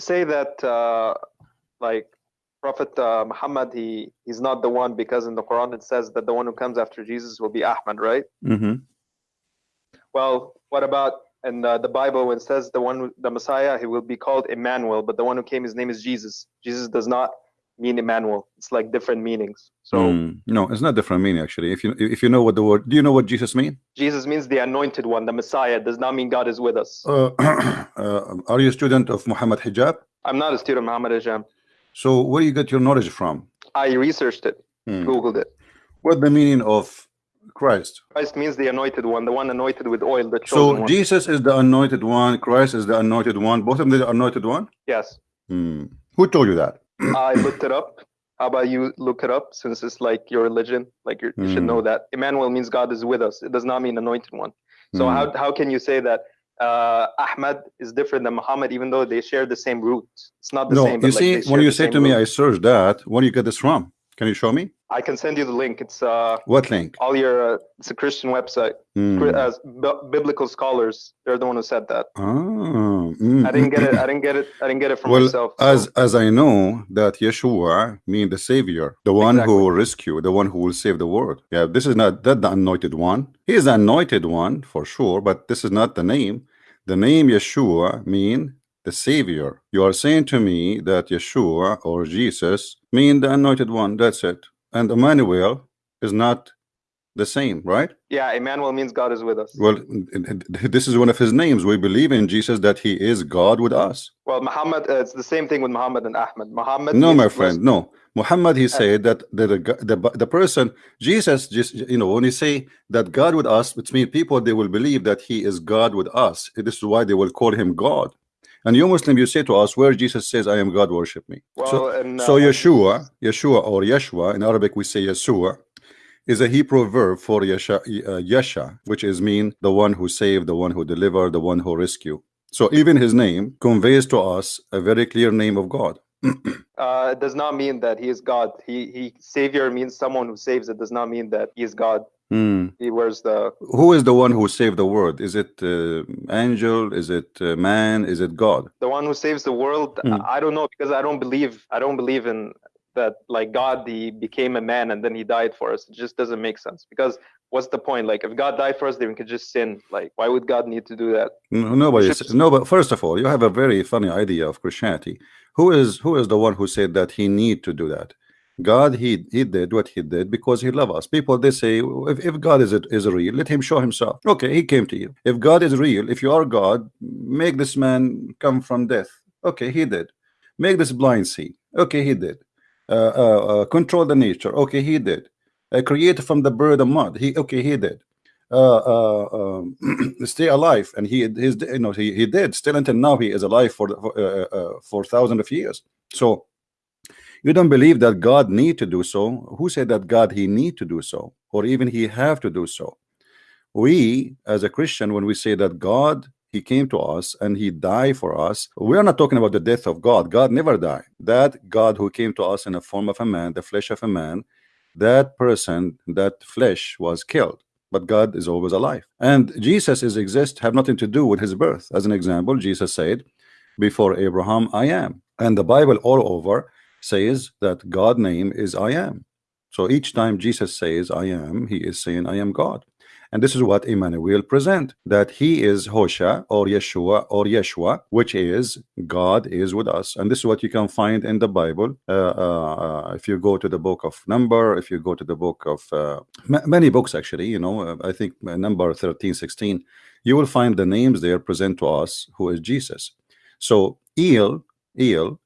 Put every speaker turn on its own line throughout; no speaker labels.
you say that uh, like Prophet uh, Muhammad, he he's not the one because in the Quran it says that the one who comes after Jesus will be Ahmad, right?
mm-hmm.
Well, what about in uh, the Bible when it says the one, the Messiah, he will be called Emmanuel, but the one who came, his name is Jesus. Jesus does not mean Emmanuel. It's like different meanings. So
Mm, no, it's not different meaning actually. If you if you know what the word, do you know what Jesus mean?
Jesus means the anointed one, the Messiah. It does not mean God is with us.
Uh, uh, are you a student of Muhammad Hijab?
I'm not a student of Muhammad Hijab.
So where you get your knowledge from?
I researched it,
Hmm.
Googled it.
What the meaning of Christ?
Christ means the anointed one, the one anointed with oil, the chosen
So
one.
Jesus is the anointed one. Christ is the anointed one. Both of them the anointed one.
Yes.
Hmm. Who told you that?
I looked it up. How about you look it up since it's like your religion? Like you're, you should
Hmm.
know that Emmanuel means God is with us. It does not mean anointed one. So
Hmm.
how how can you say that uh, Ahmad is different than Muhammad, even though they share the same root? It's not the
no,
same.
you
like,
see,
they
when you say to me. I searched that. Where do you get this from? Can you show me?
I can send you the link. It's uh,
What link?
all your. Uh, it's a Christian website. Uh, b- biblical scholars. They're the one who said that.
Ah, mm,
I didn't get it.
mm,
I didn't get it. I didn't get it from
well,
myself.
as
so-
as I know that Yeshua mean the Savior, the one who will rescue, the one who will save the world. Yeah, this is not that the anointed one. He is the anointed one for sure, but this is not the name. The name Yeshua mean the Savior. You are saying to me that Yeshua or Jesus mean the anointed one. That's it. And Emmanuel is not the same, right?
yeah, Emmanuel means God is with us.
Well, this is one of his names. We believe in Jesus that he is God with us.
Well, Muhammad, uh, it's the same thing with Muhammad and Ahmed. Muhammad.
No, my friend, no. Muhammad, he said that the, the the the person, Jesus, just you know, when he say that God with us, which means people they will believe that he is God with us. This is why they will call him God. And you Muslim, you say to us, where Jesus says, "I am God, worship me."
Well,
so,
and,
so
uh,
Yeshua, Yeshua or Yeshua in Arabic we say Yeshua, is a Hebrew verb for Yesha, uh, Yesha, which is mean the one who saved, the one who delivered, the one who rescue. So even his name conveys to us a very clear name of God.
uh, it does not mean that he is God. He he savior means someone who saves. It does not mean that he is God.
Hmm.
He wears the
Who is the one who saved the world? Is it uh, angel? Is it uh, man? Is it God?
the one who saves the world.
Hmm.
I don't know because I don't believe I don't believe in that like God he became a man and then he died for us. It just doesn't make sense because what's the point? Like if God died for us, then we could just sin. Like why would God need to do that?
No- Nobody. No, but first of all, you have a very funny idea of Christianity. Who is who is the one who said that he need to do that? God, he he did what he did because he loved us. People they say if, if God is is real, let him show himself. Okay, he came to you. If God is real, if you are God, make this man come from death. Okay, he did. Make this blind see. Okay, he did. Uh, uh, uh, control the nature. Okay, he did. Uh, create from the bird and mud. He okay, he did. Uh, uh, um, stay alive, and he his you know he, he did still until now he is alive for for, for thousands of years. So you don't believe that God need to do so. Who said that God he need to do so, or even he have to do so? We as a Christian, when we say that God he came to us and he died for us, we are not talking about the death of God. God never died. That God who came to us in the form of a man, the flesh of a man, that person, that flesh was killed but God is always alive. And Jesus is exist have nothing to do with his birth. As an example, Jesus said, "Before Abraham, I am." And the Bible all over says that God name is I am. So each time Jesus says I am, he is saying I am God. And this is what Emmanuel present that he is Hosha or Yeshua or Yeshua, which is God is with us. And this is what you can find in the Bible. Uh, uh, uh, if you go to the book of Number, if you go to the book of uh, many books, actually, you know, uh, I think uh, number 13, 16, you will find the names there present to us who is Jesus. So El, El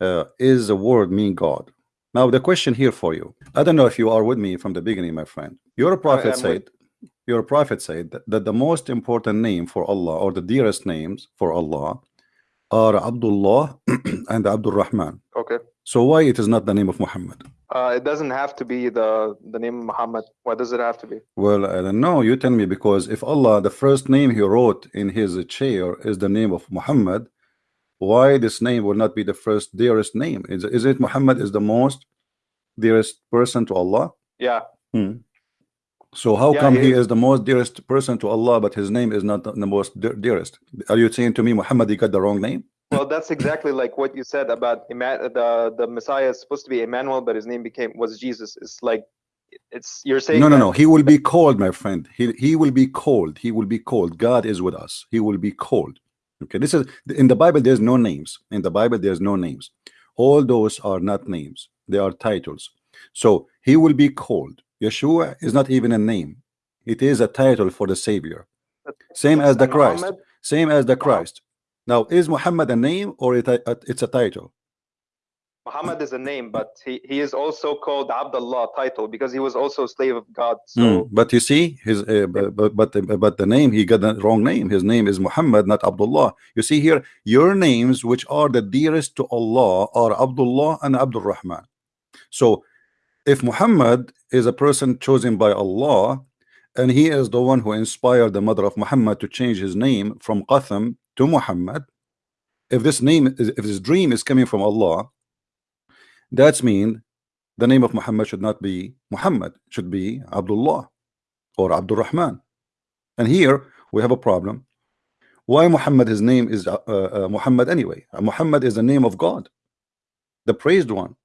uh, is the word mean God. Now the question here for you, I don't know if you are with me from the beginning, my friend. Your prophet
am with-
said, your prophet said that, that the most important name for Allah or the dearest names for Allah are Abdullah and Abdul Rahman.
Okay.
So why it is not the name of Muhammad?
Uh, it doesn't have to be the the name of Muhammad. Why does it have to be?
Well, I don't know. You tell me because if Allah, the first name He wrote in His chair is the name of Muhammad, why this name will not be the first dearest name? Is, is it Muhammad is the most dearest person to Allah?
Yeah.
Hmm. So how
Yeah,
come
he
he
is.
is the most dearest person to Allah, but his name is not the most de- dearest? Are you saying to me Muhammad he got the wrong name?
Well, that's exactly like what you said about the the Messiah is supposed to be Emmanuel, but his name became was Jesus. It's like it's you're saying
No, no, no. He will be called, my friend. He he will be called. He will be called. God is with us. He will be called. Okay, this is in the Bible. There's no names. In the Bible, there's no names. All those are not names. They are titles. So he will be called. Yeshua is not even a name. It is a title for the Savior. Same as the Christ. Same as the Christ. Now, is Muhammad a name or it it's a title?
Muhammad is a name, but he, he is also called Abdullah title because he was also a slave of God. So
Mm, But you see, his uh, but, but but but the name he got the wrong name. His name is Muhammad, not Abdullah. You see here, your names, which are the dearest to Allah, are Abdullah and Abdul Rahman. So, if Muhammad is a person chosen by Allah, and he is the one who inspired the mother of Muhammad to change his name from Qatham to Muhammad, if this name is if this dream is coming from Allah, that's mean the name of Muhammad should not be Muhammad, should be Abdullah or Abdul Rahman. And here we have a problem. Why Muhammad, his name is uh, uh, Muhammad anyway? Uh, Muhammad is the name of God, the praised one.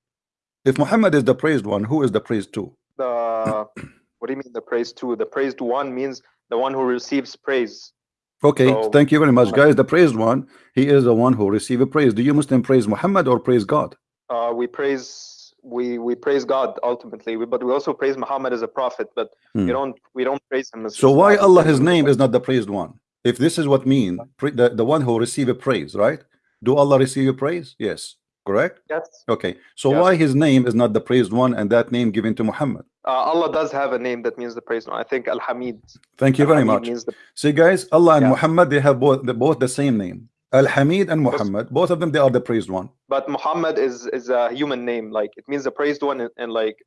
If Muhammad is the praised one, who is the praised to?
the what do you mean the praised two? The praised one means the one who receives praise.
Okay,
So-
thank you very much, guys. The praised one, he is the one who receive a praise. Do you Muslim praise Muhammad or praise God?
Uh, we praise we we praise God ultimately, we, but we also praise Muhammad as a prophet. But
Hmm.
we don't we don't praise him as.
So why. Allah, his name is not the praised one? If this is what mean, the, the one who receive a praise, right? Do Allah receive a praise? Yes, correct?
Yes,
Okay, so
Yes.
why his name is not the praised one and that name given to Muhammad?
uh, Allah does have a name that means the praised one. I think Al Hamid.
Thank you very much.
The,
See, guys, Allah and
Yeah.
Muhammad they have both the, both the same name. Al Hamid and Muhammad, both of them they are the praised one.
but Muhammad is is a human name. Like it means the praised one, and, and like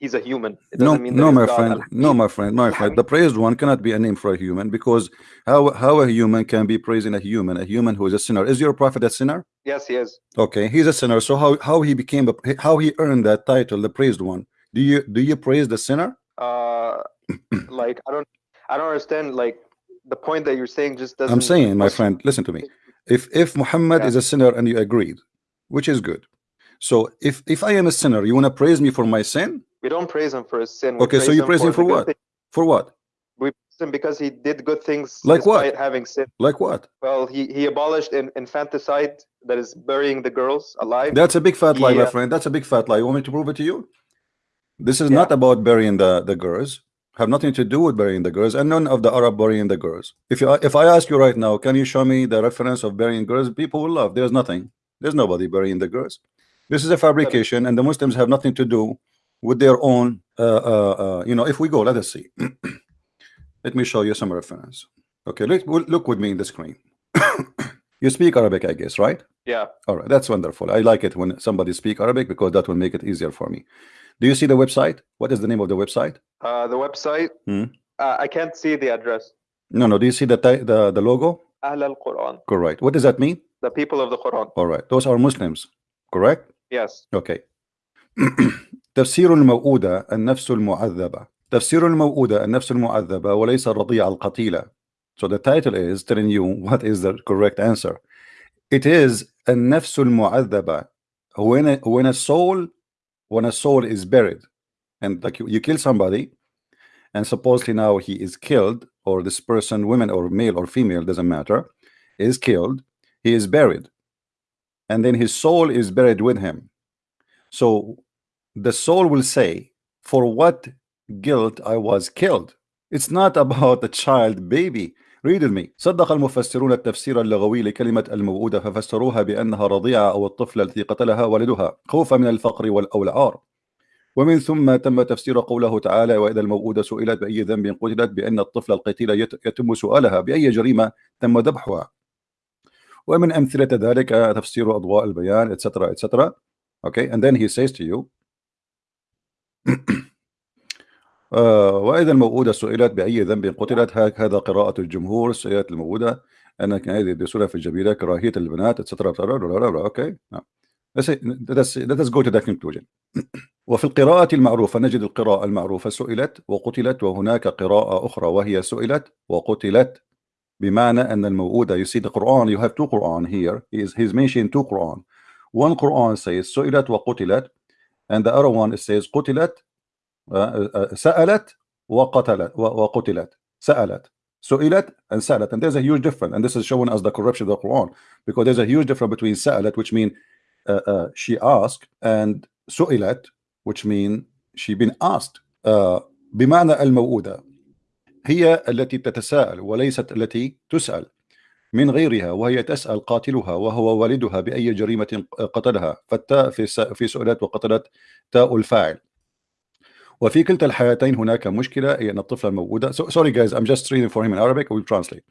he's a human. It
No,
doesn't mean
no, my friend, no, my friend, my friend. The praised one cannot be a name for a human because how how a human can be praising a human, a human who is a sinner. Is your prophet a sinner?
Yes, he is.
Okay, he's a sinner. So how how he became a, how he earned that title, the praised one? Do you do you praise the sinner?
Uh, like I don't I don't understand. Like the point that you're saying just doesn't.
I'm saying, my friend, listen to me. If if Muhammad
Yeah.
is a sinner and you agreed, which is good. So if if I am a sinner, you want to praise me for my sin?
We don't praise him for his sin. We
Okay, so you praise him
the
for what?
thing-
For what?
We praise him because he did good things
Like what?
having sin.
Like what?
Well, he he abolished in, infanticide, that is burying the girls alive.
That's a big fat lie, my
uh,
friend. That's a big fat lie. You want me to prove it to you? This is
Yeah.
not about burying the the girls. Have nothing to do with burying the girls, and none of the Arab burying the girls. If you if I ask you right now, can you show me the reference of burying girls? People will laugh. There's nothing. There's nobody burying the girls. This is a fabrication, and the Muslims have nothing to do with their own. Uh, uh, uh, you know, if we go, let us see. let me show you some reference. Okay, look look with me in the screen. you speak Arabic, I guess, right?
Yeah.
All right, that's wonderful. I like it when somebody speak Arabic because that will make it easier for me. Do you see the website? What is the name of the website?
Uh, the website.
Hmm.
Uh, I can't see the address.
No, no. Do you see the ti- the the logo?
Ahl al Quran.
Correct. What does that mean?
The people of the Quran.
All right, those are Muslims. Correct.
Yes.
Okay. تفسير الموؤودة النفس المعذبة تفسير الموؤودة النفس المعذبة وليس الرضيع القتيلة So the title is telling you what is the correct answer. It is النفس المعذبة when a, when a soul when a soul is buried and like you, you kill somebody and supposedly now he is killed or this person women or male or female doesn't matter is killed he is buried and then his soul is buried with him. So the soul will say for what guilt I was killed? It's not about a child baby read me. صدق المفسرون التفسير اللغوي لكلمة الموؤودة ففسروها بأنها رضيعة أو الطفلة التي قتلها والدها خوفا من الفقر وال- أو العار ومن ثم تم تفسير قوله تعالى وإذا الموؤودة سئلت بأي ذنب قتلت بأن الطفل القتيل يت- يتم سؤالها بأي جريمة تم ذبحها. ومن أمثلة ذلك تفسير أضواء البيان etc etc okay and then he says to you آه، وإذا الموؤودة سئلت بأي ذنب قتلت. هكذا قراءة الجمهور سئلت الموؤودة أنك هذه يدرسون في الجبيرة كراهية البنات etc نعم. let's, let, us, go to that conclusion. وفي القراءة المعروفة نجد القراءة المعروفة سئلت وقتلت وهناك قراءة أخرى وهي سئلت وقتلت بمعنى أن الموؤودة you see the Quran you have two Quran here. He's, he's mentioning two Quran. One Quran says سئلت وقتلت and the other one says قتلت سألت وقتلت وقتلت سألت سئلت and سألت and there's a huge difference and this is showing us the corruption of the Quran because there's a huge difference between سألت which mean uh, uh, she asked and سئلت which mean she been asked uh, بمعنى الموؤودة هي التي تتساءل وليست التي تسأل من غيرها وهي تسأل قاتلها وهو والدها بأي جريمة قتلها فالتاء في سؤلت وقتلت تاء الفاعل وفي كلتا الحالتين هناك مشكلة هي أن الطفلة الموجودة so, sorry guys I'm just reading for him in Arabic we'll translate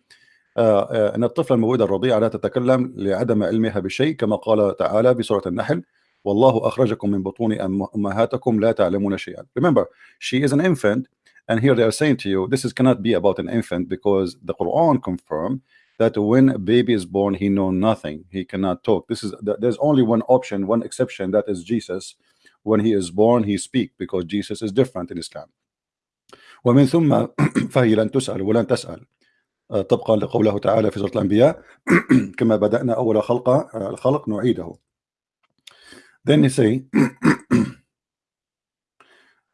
uh, uh, أن الطفلة الموجودة الرضيعة لا تتكلم لعدم علمها بشيء كما قال تعالى بسورة النحل والله أخرجكم من بطون أمهاتكم لا تعلمون شيئا remember she is an infant and here they are saying to you this is cannot be about an infant because the Quran confirm that when a baby is born he know nothing he cannot talk this is there's only one option one exception that is Jesus when he is born he speak because Jesus is different in Islam. ومن ثم فهي لن تسأل ولن تسأل. طبقا لقوله تعالى في سورة الأنبياء كما بدأنا أول خلق الخلق نعيده. Then he say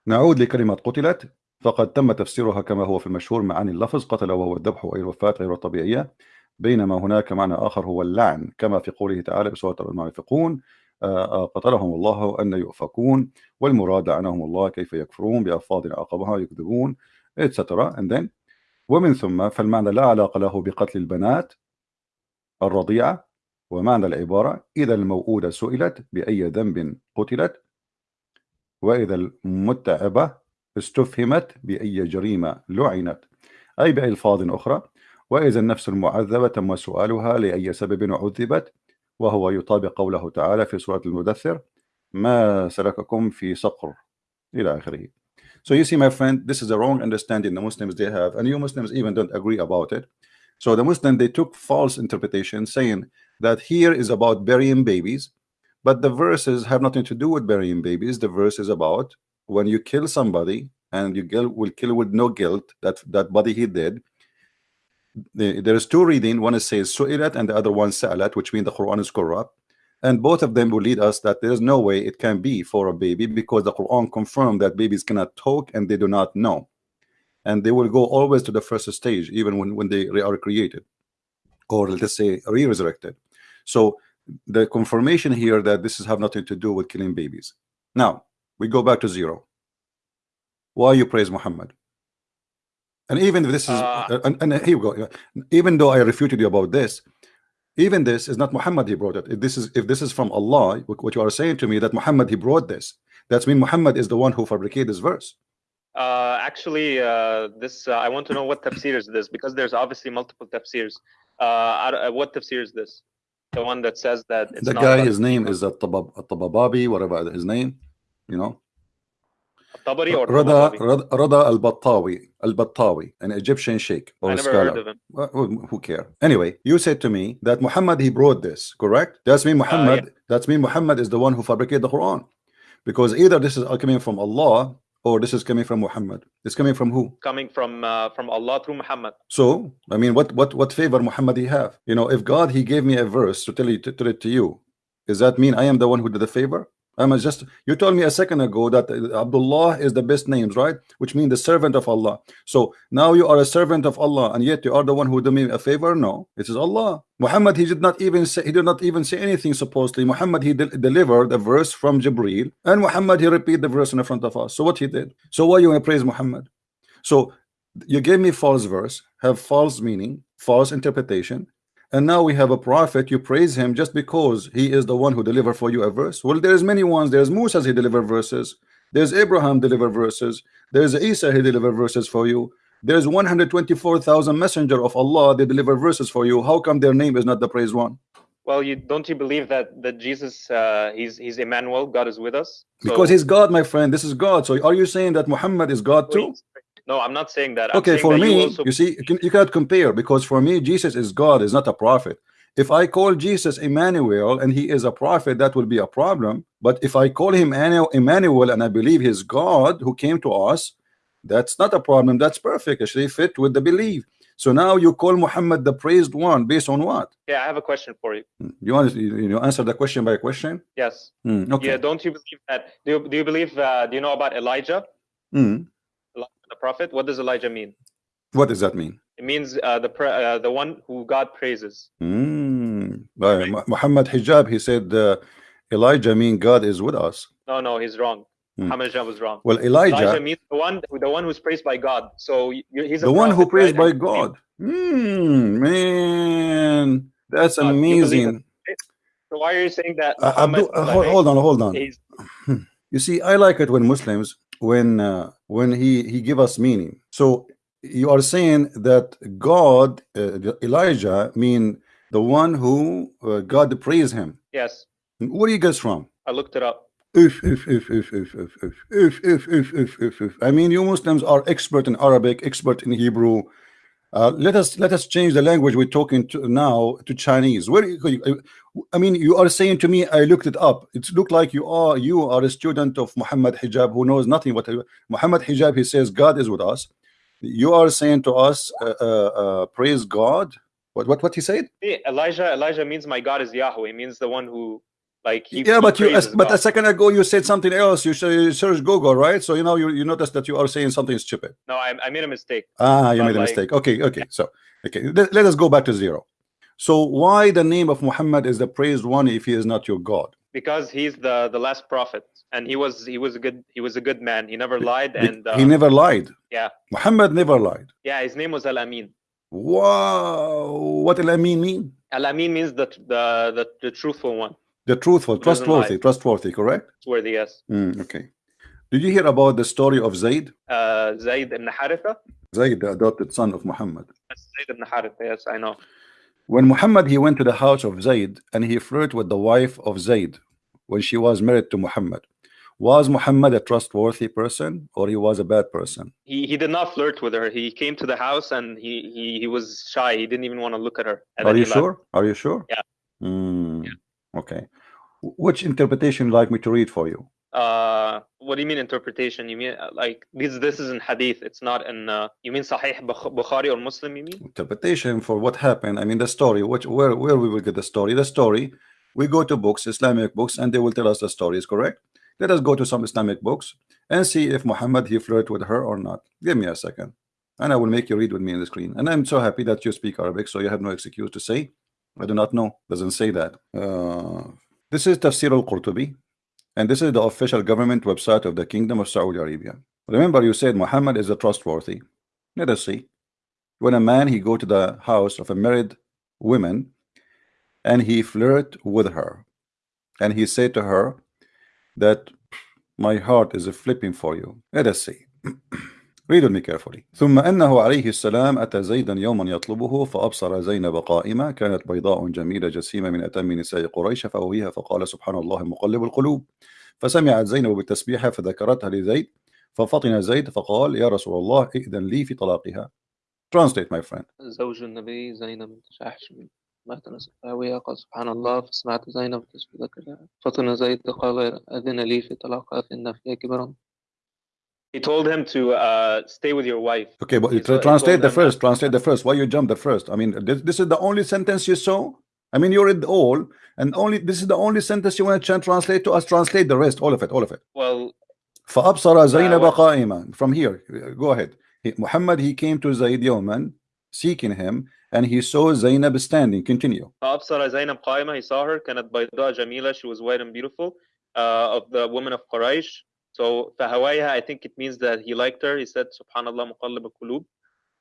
نعود لكلمة قتلت فقد تم تفسيرها كما هو في المشهور معاني اللفظ قتل وهو الذبح أي الوفاة غير الطبيعية بينما هناك معنى آخر هو اللعن كما في قوله تعالى بسورة المنافقون قتلهم الله أن يؤفكون والمراد عنهم الله كيف يكفرون بألفاظ عقبها يكذبون etc and then ومن ثم فالمعنى لا علاقة له بقتل البنات الرضيعة ومعنى العبارة إذا الموؤودة سئلت بأي ذنب قتلت وإذا المتعبة استفهمت بأي جريمة لعنت. أي بألفاظ أخرى وإذا النفس المعذبة تم سؤالها لأي سبب عذبت وهو يطابق قوله تعالى في سورة المدثر ما سلككم في سقر إلى آخره So you see my friend this is a wrong understanding the Muslims they have and you Muslims even don't agree about it so the Muslim they took false interpretation saying that here is about burying babies but the verses have nothing to do with burying babies the verse is about when you kill somebody and you will kill with no guilt that that body he did there is two reading. One is says su'ilat and the other one sa'alat which means the Quran is corrupt. And both of them will lead us that there is no way it can be for a baby because the Quran confirmed that babies cannot talk and they do not know. And they will go always to the first stage even when, when they are created or let's say re-resurrected. So the confirmation here that this is have nothing to do with killing babies. Now we go back to zero. Why you praise Muhammad and even if this is, uh, and, and, here we go. Even though I refuted you about this, even this is not Muhammad. He brought it. If this is if this is from Allah, what you are saying to me that Muhammad he brought this. That's mean Muhammad is the one who fabricated this verse.
Uh, actually, uh, this uh, I want to know what tafsir is this because there's obviously multiple tafsirs. Uh, uh, what tafsir is this? The one that says that
the guy, his name is At-Tabababi, whatever his name, you know.
Tabari or
Rada, Rada al-Battawi, al-Battawi, an Egyptian sheikh or
I never
scholar.
heard of him.
Well, who care? Anyway, you said to me that Muhammad he brought this, correct? That's mean Muhammad.
yeah.
That's mean Muhammad is the one who fabricated the Quran, because either this is coming from Allah or this is coming from Muhammad. It's coming from who?
Coming from uh, from Allah through Muhammad.
So I mean, what what what favor Muhammad he have? You know, if God he gave me a verse to tell you to tell it to you, does that mean I am the one who did the favor? Um, I'm just you told me a second ago that uh, Abdullah is the best names, right? Which means the servant of Allah. So now you are a servant of Allah, and yet you are the one who do me a favor. No, it is Allah. Muhammad, he did not even say he did not even say anything. Supposedly, Muhammad he de delivered a verse from Jibril, and Muhammad he repeat the verse in front of us. So what he did? So why you praise Muhammad? So you gave me false verse, have false meaning, false interpretation, and now we have a prophet you praise him just because he is the one who delivered for you a verse. Well there's many ones. There's Musa he delivered verses. There's Abraham delivered verses. There's Isa he delivered verses for you. There's 124,000 messenger of Allah they deliver verses for you. How come their name is not the praised one?
Well, you don't you believe that that Jesus uh, he's he's Emmanuel, God is with us? So-
because he's God my friend. This is God. So are you saying that Muhammad is God too
No, I'm not saying that. I'm
okay
saying
for
that
me
you, also,
see you, can, you cannot compare because for me Jesus is God is not a prophet. If I call Jesus Emmanuel and he is a prophet that will be a problem. But if I call him Emmanuel and I believe he's God who came to us that's not a problem. That's perfect actually fit with the belief. So now you call Muhammad the praised one based on what?
Yeah I have a question for you.
Hmm. you want to you know answer the question by a question?
Yes.
Mm, okay.
Yeah don't you believe that do you, do you believe uh, do you know about Elijah?
Mm.
The prophet what does Elijah mean
what does that mean
it means uh, the uh, the one who God praises
mm. right. Muhammad Hijab he said uh, Elijah mean God is with us
no no he's wrong Hmm. Muhammad was wrong.
Well, Elijah, Elijah
means the one, the one who's praised by God. So he's
the one who praised right? by God. Mm, man, that's God, amazing.
So why are you saying that?
Uh, Abdul, uh, hold, hold, on, hold on. You see, I like it when Muslims, when uh, when he he give us meaning. So you are saying that God, uh, Elijah, mean the one who uh, God praise him.
Yes.
Where do you guess from?
I looked it up.
If, if, if, if, if, if, if, if, if, if, if, if, if. I mean, you Muslims are expert in Arabic, expert in Hebrew. Uh, let us let us change the language we're talking to now to Chinese. Where I mean, you are saying to me, I looked it up. It looked like you are you are a student of Muhammad Hijab who knows nothing. What Muhammad Hijab he says God is with us. You are saying to us, uh, uh, uh, praise God. What what what he said?
Elijah Elijah means my God is Yahweh. Means the one who like he,
yeah,
he
but you but a second ago you said something else. You search Google, right? So you know you you notice that you are saying something stupid.
No, I, I made a mistake.
Ah, you made a mistake. Okay, okay. So okay, let, let us go back to zero. So why the name of Muhammad is the praised one if he is not your God?
Because he's the the last prophet, and he was he was a good he was a good man. He never lied, and
uh, he never lied.
Yeah,
Muhammad never lied.
Yeah, his name was Al Amin.
Wow, what Al Amin mean?
Al Amin means the the the, the truthful one.
The truthful, trustworthy, trustworthy, correct?
Trustworthy, yes.
Mm, okay. Did you hear about the story of Zayd?
Uh, Zayd ibn Haritha?
Zayd, the adopted son of Muhammad.
Zayd ibn Haritha, yes, I know.
When Muhammad, he went to the house of Zayd and he flirted with the wife of Zayd when she was married to Muhammad. Was Muhammad a trustworthy person or he was a bad person?
He, he did not flirt with her. He came to the house and he, he, he was shy. He didn't even want to look at her.
Are you sure? Left. Are you sure?
Yeah.
Mm. yeah. Okay. Which interpretation you like me to read for you?
Uh, what do you mean interpretation? You mean uh, like this? This is in Hadith. It's not in. Uh, you mean Sahih Bukhari or Muslim? You mean
interpretation for what happened? I mean the story. Which where where we will get the story? The story. We go to books, Islamic books, and they will tell us the story is correct. Let us go to some Islamic books and see if Muhammad he flirted with her or not. Give me a second, and I will make you read with me in the screen. And I'm so happy that you speak Arabic, so you have no excuse to say I do not know. Doesn't say that. Uh, this is Tafsir al-Qurtubi, and this is the official government website of the Kingdom of Saudi Arabia. Remember, you said Muhammad is a trustworthy. Let us see. When a man he go to the house of a married woman, and he flirt with her, and he said to her that my heart is flipping for you. Let us see. Read with me carefully. ثم أنه عليه السلام أتى زيدا يوما يطلبه فأبصر زينب قائمة كانت بيضاء جميلة جسيمة من أتم نساء قريش فأويها فقال سبحان الله مقلب القلوب. فسمعت زينب بالتسبيح فذكرتها لزيد. ففطن زيد فقال يا رسول الله ائذن لي في طلاقها. Translate my friend.
زوج النبي زينب تشاحش مات أويها قال سبحان الله فسمعت زينب ذكرها. فطن زيد قال أذن لي في طلاقها فإن فيها كبرا He told him to uh, stay with your wife.
Okay, but he translate the first. Translate the first. Why you jump the first? I mean, this, this is the only sentence you saw. I mean, you read all, and only this is the only sentence you want to translate to us. Translate the rest, all of it, all of it.
Well,
فأبصر زينب قائما. From here, go ahead. He, Muhammad, he came to Zayd Yoman, seeking him, and he saw Zainab standing. Continue.
فأبصر زينب قائمة. He saw her. كانت بيضاء جميلة. She was white and beautiful. Uh, of the women of Quraysh. So فهوايها, I think it means that he liked her. He said, Subhanallah muqallib al-qulub.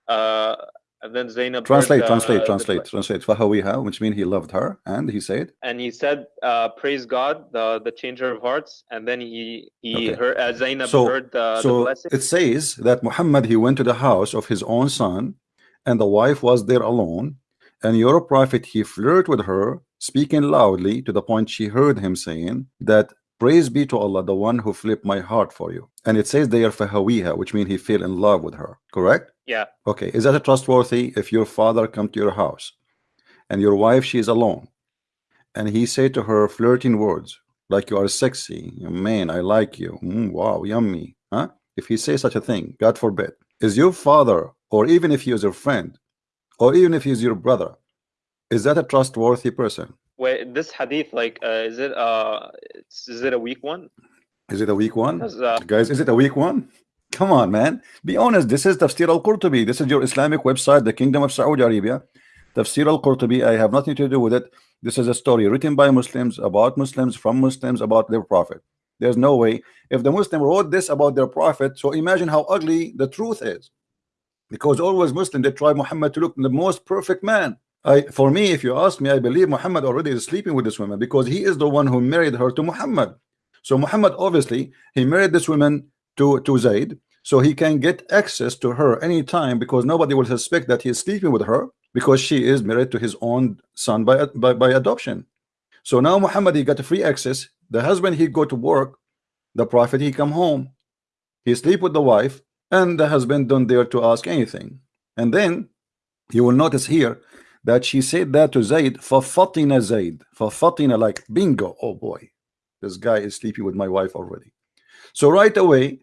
Uh, and then Zainab
translate, heard, translate, uh, translate, translate. Fahawiha, which means he loved her, and he said.
And he said, uh, "Praise God, the the changer of hearts." And then he he okay. heard uh, Zainab
so,
heard the,
so
the blessing.
it says that Muhammad he went to the house of his own son, and the wife was there alone, and your prophet he flirted with her, speaking loudly to the point she heard him saying that Praise be to Allah, the one who flipped my heart for you. And it says they are fahawiha, which means he fell in love with her. Correct?
Yeah.
Okay. Is that a trustworthy if your father come to your house and your wife she is alone and he say to her flirting words like you are sexy man I like you mm, wow yummy huh if he say such a thing God forbid is your father or even if he is your friend or even if he is your brother is that a trustworthy person
Wait, this hadith, like, uh, is it uh, is it a weak one?
is it a weak one?
Uh,
guys is it a weak one? Come on man. Be honest. This is Tafsir al-Qurtubi. This is your Islamic website the Kingdom of Saudi Arabia. Tafsir al-Qurtubi I have nothing to do with it. This is a story written by Muslims about Muslims from Muslims about their prophet. There's no way. If the Muslim wrote this about their prophet so imagine how ugly the truth is. Because always Muslim they try Muhammad to look the most perfect man I for me if you ask me I believe Muhammad already is sleeping with this woman because he is the one who married her to Muhammad. So Muhammad obviously he married this woman to to Zaid so he can get access to her anytime because nobody will suspect that he is sleeping with her because she is married to his own son by by, by adoption. So now Muhammad he got free access. The husband he go to work. The prophet he come home. He sleep with the wife and the husband don't dare to ask anything. And then you will notice here that she said that to Zaid for Fatina Zaid. For Fatina like bingo oh boy this guy is sleeping with my wife already. So right away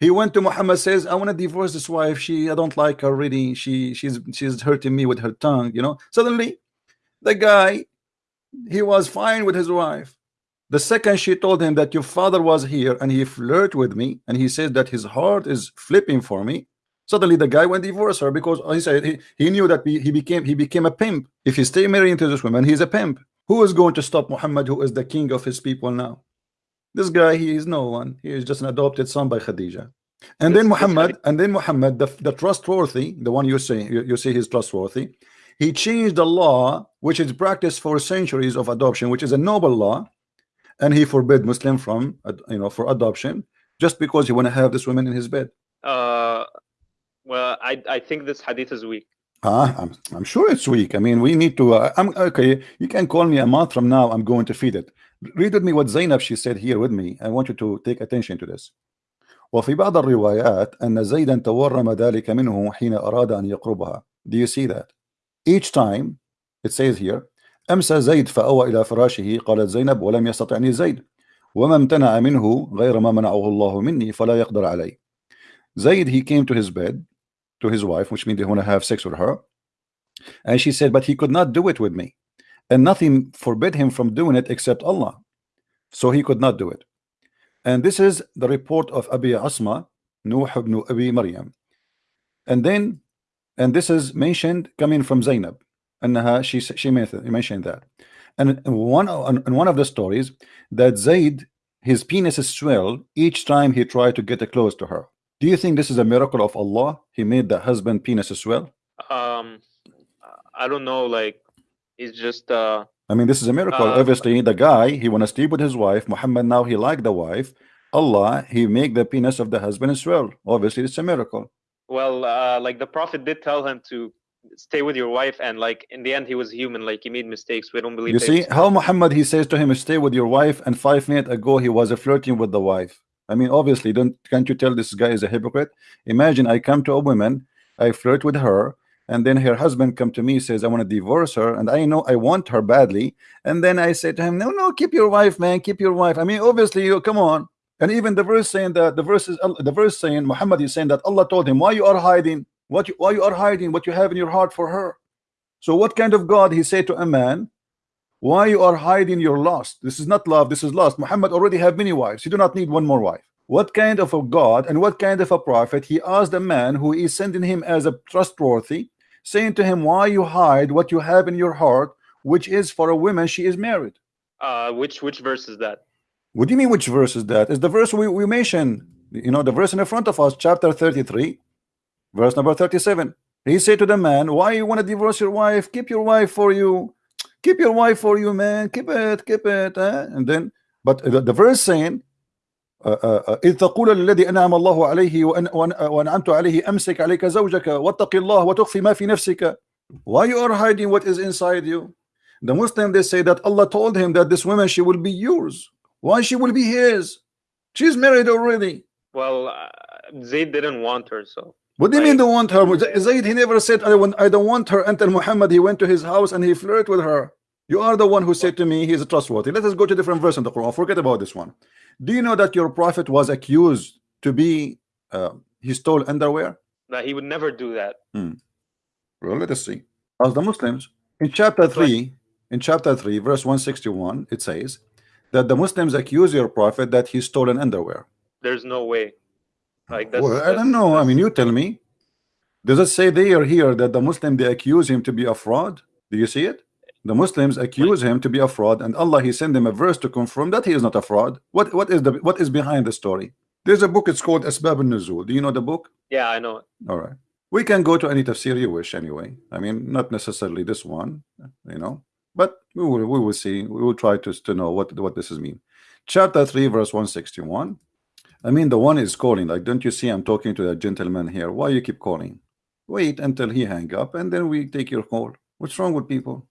he went to Muhammad says I want to divorce this wife. She I don't like her really. She she's she's hurting me with her tongue you know. Suddenly the guy he was fine with his wife. The second she told him that your father was here and he flirt with me and he says that his heart is flipping for me suddenly the guy went divorce her because he said he, he knew that he, he became he became a pimp. If he stay married to this woman he's a pimp. Who is going to stop Muhammad who is the king of his people now? This guy he is no one. He is just an adopted son by Khadija. And then
This- this
Muhammad and then Muhammad the, the trustworthy the one you say you, you say he's trustworthy he changed the law which is practiced for centuries of adoption which is a noble law and he forbid Muslim from you know for adoption just because he want to have this woman in his bed.
Uh, well, I I think this hadith is weak.
Ah, I'm, I'm sure it's weak. I mean, we need to. Uh, I'm okay. You can call me a month from now. I'm going to feed it. Read with me what Zainab she said here with me. I want you to take attention to this. وفي بعض الروايات أن زيدا تورم ذلك منه حين أراد أن يقربها. Do you see that? Each time it says here أمسى زيد فأوى إلى فراشه قالت زينب ولم يستطعني زيد وما امتنع منه غير ما منعه الله مني فلا يقدر علي. Zaid he came to his bed to his wife, which means they want to have sex with her. And she said, but he could not do it with me. And nothing forbid him from doing it except Allah. So he could not do it. And this is the report of Abi Asma, Nuh ibn Abi Maryam. And then, and this is mentioned coming from Zainab. And she she mentioned that. And one in one of the stories that Zaid his penis swelled each time he tried to get close to her. Do you think this is a miracle of Allah? He made the husband penis as well?
Um, I don't know. Like, it's just uh,
I mean, this is a miracle.
Uh,
Obviously, the guy he want to sleep with his wife. Muhammad now he like the wife. Allah he make the penis of the husband as well. Obviously, it's a miracle.
well, uh, like the prophet did tell him to stay with your wife, and like in the end, he was human. Like he made mistakes. We don't believe.
You see how Muhammad he says to him, "Stay with your wife," and five minutes ago he was flirting with the wife. I mean, obviously, don't can't you tell this guy is a hypocrite? Imagine I come to a woman, I flirt with her, and then her husband come to me says I want to divorce her, and I know I want her badly, and then I say to him, No, no, keep your wife, man, keep your wife. I mean, obviously, you come on. And even the verse saying that the verse is uh, the verse saying Muhammad is saying that Allah told him, Why you are hiding? What you why you are hiding what you have in your heart for her? So what kind of God he said to a man? Why you are hiding your lust? This is not love, this is lust. Muhammad already have many wives. You do not need one more wife. What kind of a God and what kind of a prophet he asked a man who is sending him as a trustworthy, saying to him, Why you hide what you have in your heart, which is for a woman she is married.
Uh, which which verse is that?
What do you mean which verse is that? Is the verse we, we mentioned, you know, the verse in the front of us, chapter 33, verse number 37. He said to the man, Why you want to divorce your wife? Keep your wife for you Keep your wife for you, man. Keep it, keep it. eh? And then, but the, the verse saying, uh, uh, uh, إذ تقول للذي أنعم الله عليه وأن وأن وأنعمت عليه أمسك عليك زوجك واتق الله وتخفي ما في نفسك Why you are hiding what is inside you? The Muslim they say that Allah told him that this woman she will be yours. Why she will be his? She's married already.
Well, uh, Zayd didn't want her, so
What do you mean don't want her? Zayd, he never said I want I don't want her until Muhammad he went to his house and he flirted with her. You are the one who said to me he is trustworthy. Let us go to different verse in the Quran. Forget about this one. Do you know that your prophet was accused to be uh, he stole underwear?
that he would never do that. Hmm.
Well, let us see. As the Muslims in chapter three, in chapter three, verse 161, it says that the Muslims accuse your prophet that he stole an underwear.
There's no way. Like that's.
Well, I don't know. I mean, you tell me. Does it say there are here that the Muslim they accuse him to be a fraud? Do you see it? The Muslims accuse him to be a fraud, and Allah He sent them a verse to confirm that he is not a fraud. What what is the what is behind the story? There's a book. It's called Asbab al-Nuzul. Do you know the book?
Yeah, I know.
All right. We can go to any tafsir you wish anyway. I mean, not necessarily this one, you know, but we will we will see. We will try to to know what what this is mean. Chapter 3, verse 161. I mean, the one is calling. Like, don't you see I'm talking to that gentleman here? Why you keep calling? Wait until he hang up and then we take your call. What's wrong with people?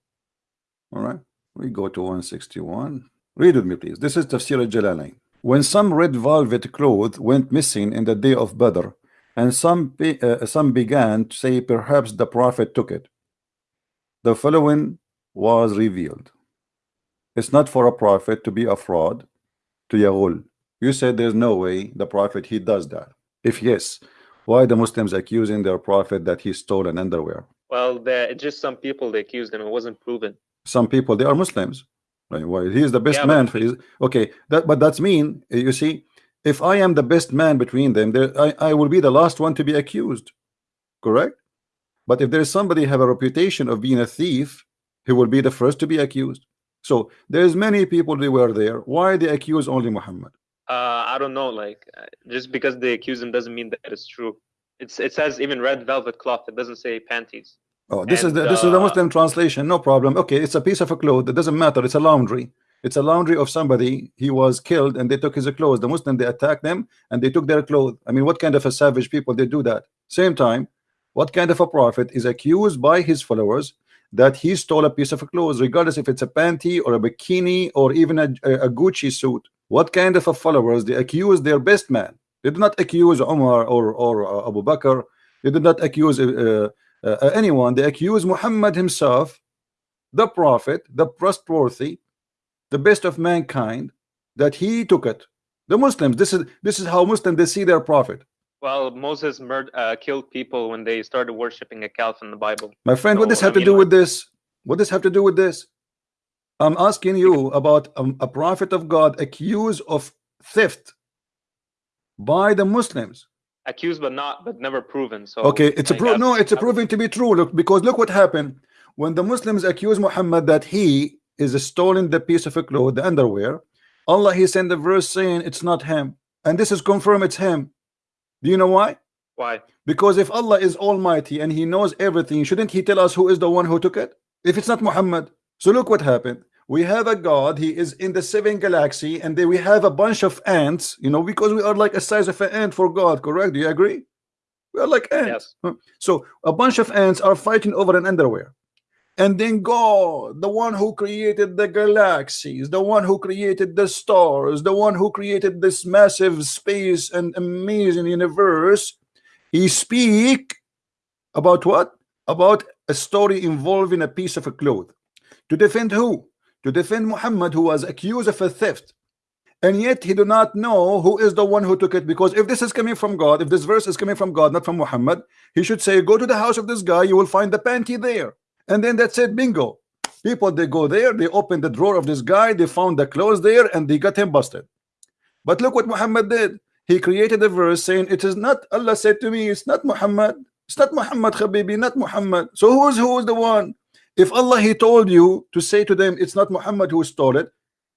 All right. We go to 161. Read with me, please. This is Tafsir al-Jalalain. When some red velvet cloth went missing in the day of Badr, and some be, uh, some began to say perhaps the prophet took it. The following was revealed. It's not for a prophet to be a fraud to Yahul. You said there's no way the prophet he does that. If yes, why the Muslims accusing their prophet that he stole an underwear?
Well, there just some people they accused him. It wasn't proven.
Some people they are Muslims. Right? Why he is the best
Yeah,
man for his okay. That but that's mean you see. If I am the best man between them, there I, I will be the last one to be accused. Correct? But if there is somebody have a reputation of being a thief, he will be the first to be accused. So there's many people they were there. Why they accuse only Muhammad?
Uh, I don't know. Like, uh, just because they accuse him doesn't mean that it's true. It's it says even red velvet cloth. It doesn't say panties.
Oh, this is the this is the
uh,
Muslim translation. No problem. Okay, it's a piece of a cloth. It doesn't matter. It's a laundry. It's a laundry of somebody. He was killed, and they took his clothes. The Muslim they attacked them, and they took their clothes. I mean, what kind of a savage people they do that? Same time, what kind of a prophet is accused by his followers that he stole a piece of a clothes, regardless if it's a panty or a bikini or even a, a Gucci suit? What kind of a followers they accuse their best man? They did not accuse Umar or or uh, Abu Bakr. They did not accuse uh, uh, anyone. They accuse Muhammad himself, the prophet, the trustworthy, the best of mankind, that he took it. The Muslims. This is this is how Muslims they see their prophet.
Well, Moses murdered, uh, killed people when they started worshiping a calf in the Bible.
My friend, what
No,
this
I
have to do with this? What does have to do with this? I'm asking you about um, a prophet of God accused of theft by the Muslims.
Accused but not, but never proven. So
Okay, it's a pro no, it's a proven to be true. Look, because look what happened when the Muslims accuse Muhammad that he is stolen the piece of a cloth, the underwear. Allah he sent a verse saying it's not him, and this is confirmed it's him. Do you know why?
Why?
Because if Allah is Almighty and He knows everything, shouldn't He tell us who is the one who took it? If it's not Muhammad. So look what happened. We have a God, He is in the seven galaxy, and then we have a bunch of ants, you know, because we are like a size of an ant for God, correct? Do you agree? We are like ants.
Yes.
So a bunch of ants are fighting over an underwear. And then God, the one who created the galaxies, the one who created the stars, the one who created this massive space and amazing universe, he speak about what? About a story involving a piece of a cloth. To defend who? To defend Muhammad who was accused of a theft. And yet he do not know who is the one who took it because if this is coming from God, if this verse is coming from God, not from Muhammad, he should say, go to the house of this guy, you will find the panty there. And then that's it, bingo. People, they go there, they open the drawer of this guy, they found the clothes there, and they got him busted. But look what Muhammad did. He created a verse saying, it is not, Allah said to me, it's not Muhammad. It's not Muhammad, Habibi, not Muhammad. So who's who's the one? If Allah, he told you to say to them, it's not Muhammad who stole it,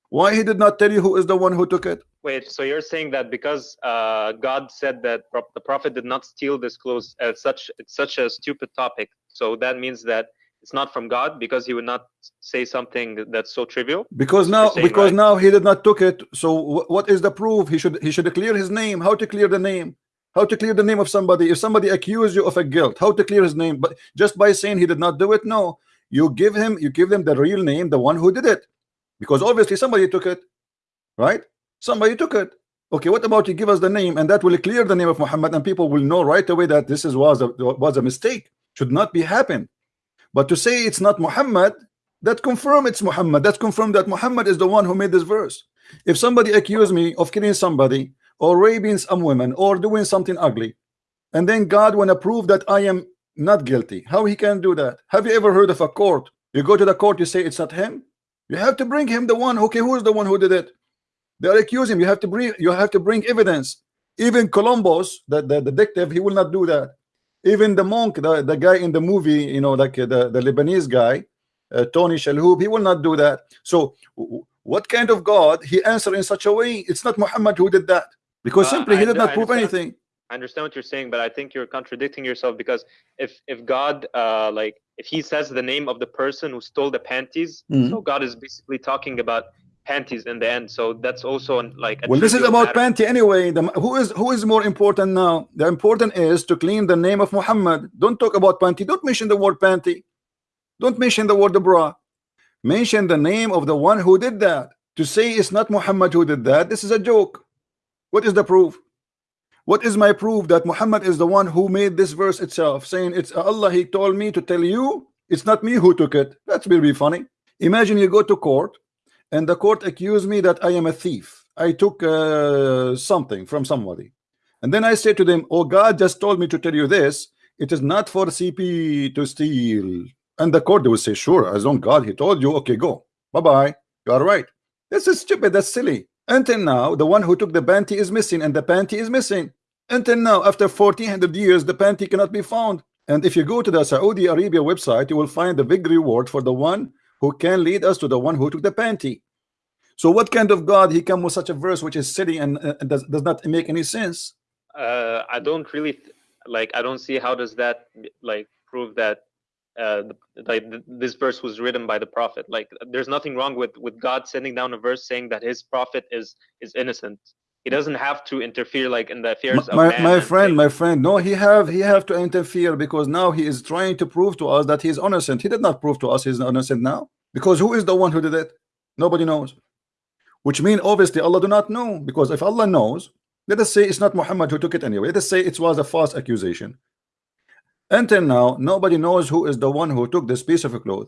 why he did not tell you who is the one who took it?
Wait, so you're saying that because uh, God said that the prophet did not steal this clothes, uh, such it's such a stupid topic. So that means that it's not from God because He would not say something that's so trivial.
Because now,
saying,
because
right?
now he did not took it. So what is the proof? He should he should clear his name. How to clear the name? How to clear the name of somebody? If somebody accuse you of a guilt, how to clear his name? But just by saying he did not do it, no. You give him, you give them the real name, the one who did it, because obviously somebody took it, right? Somebody took it. Okay, what about you give us the name and that will clear the name of Muhammad and people will know right away that this is was a was a mistake. Should not be happen. But to say it's not Muhammad, that confirm it's Muhammad. That's confirmed that Muhammad is the one who made this verse. If somebody accuse me of killing somebody or raping some women or doing something ugly, and then God wanna prove that I am not guilty, how he can do that? Have you ever heard of a court? You go to the court, you say it's not him. You have to bring him the one. Okay, who is the one who did it? They are accusing him. You have to bring you have to bring evidence. Even Columbo, the, the detective, he will not do that. Even the monk, the, the guy in the movie, you know, like uh, the, the Lebanese guy, uh, Tony Shalhoub, he will not do that. So what kind of God he answered in such a way? It's not Muhammad who did that because
Uh,
simply he
I-
did not
I
prove
understand.
anything.
I understand what you're saying, but I think you're contradicting yourself because if if God uh like if he says the name of the person who stole the panties,
Mhm.
so God is basically talking about panties in the end. So that's also an, like a
Well, this is about
matter.
panty anyway. The, who is who is more important now? The important is to clean the name of Muhammad. Don't talk about panty. Don't mention the word panty. Don't mention the word the bra. Mention the name of the one who did that. To say it's not Muhammad who did that, this is a joke. What is the proof? What is my proof that Muhammad is the one who made this verse itself, saying it's Allah, he told me to tell you, it's not me who took it. That's will be funny. Imagine you go to court and the court accused me that I am a thief. I took uh, something from somebody. And then I say to them, Oh, God just told me to tell you this. It is not for CP to steal. And the court will say, Sure, as long God he told you, okay, go. Bye-bye. You are right. This is stupid, that's silly. Until now, the one who took the panty is missing, and the panty is missing. Until now, after 1400 years, the panty cannot be found. And if you go to the Saudi Arabia website, you will find the big reward for the one who can lead us to the one who took the panty. So what kind of God he come with such a verse which is silly and, uh, does, does not make any sense?
uh, I don't really like. I don't see how does that like prove that uh, like this verse was written by the prophet. Like, there's nothing wrong with with God sending down a verse saying that his prophet is is innocent. He doesn't have to interfere like in the affairs of
my,
man.
my friend my friend no he have he have to interfere because now he is trying to prove to us that he's innocent he did not prove to us he's innocent now because who is the one who did it nobody knows which mean obviously Allah do not know because if Allah knows let us say it's not Muhammad who took it anyway let us say it was a false accusation until now nobody knows who is the one who took this piece of cloth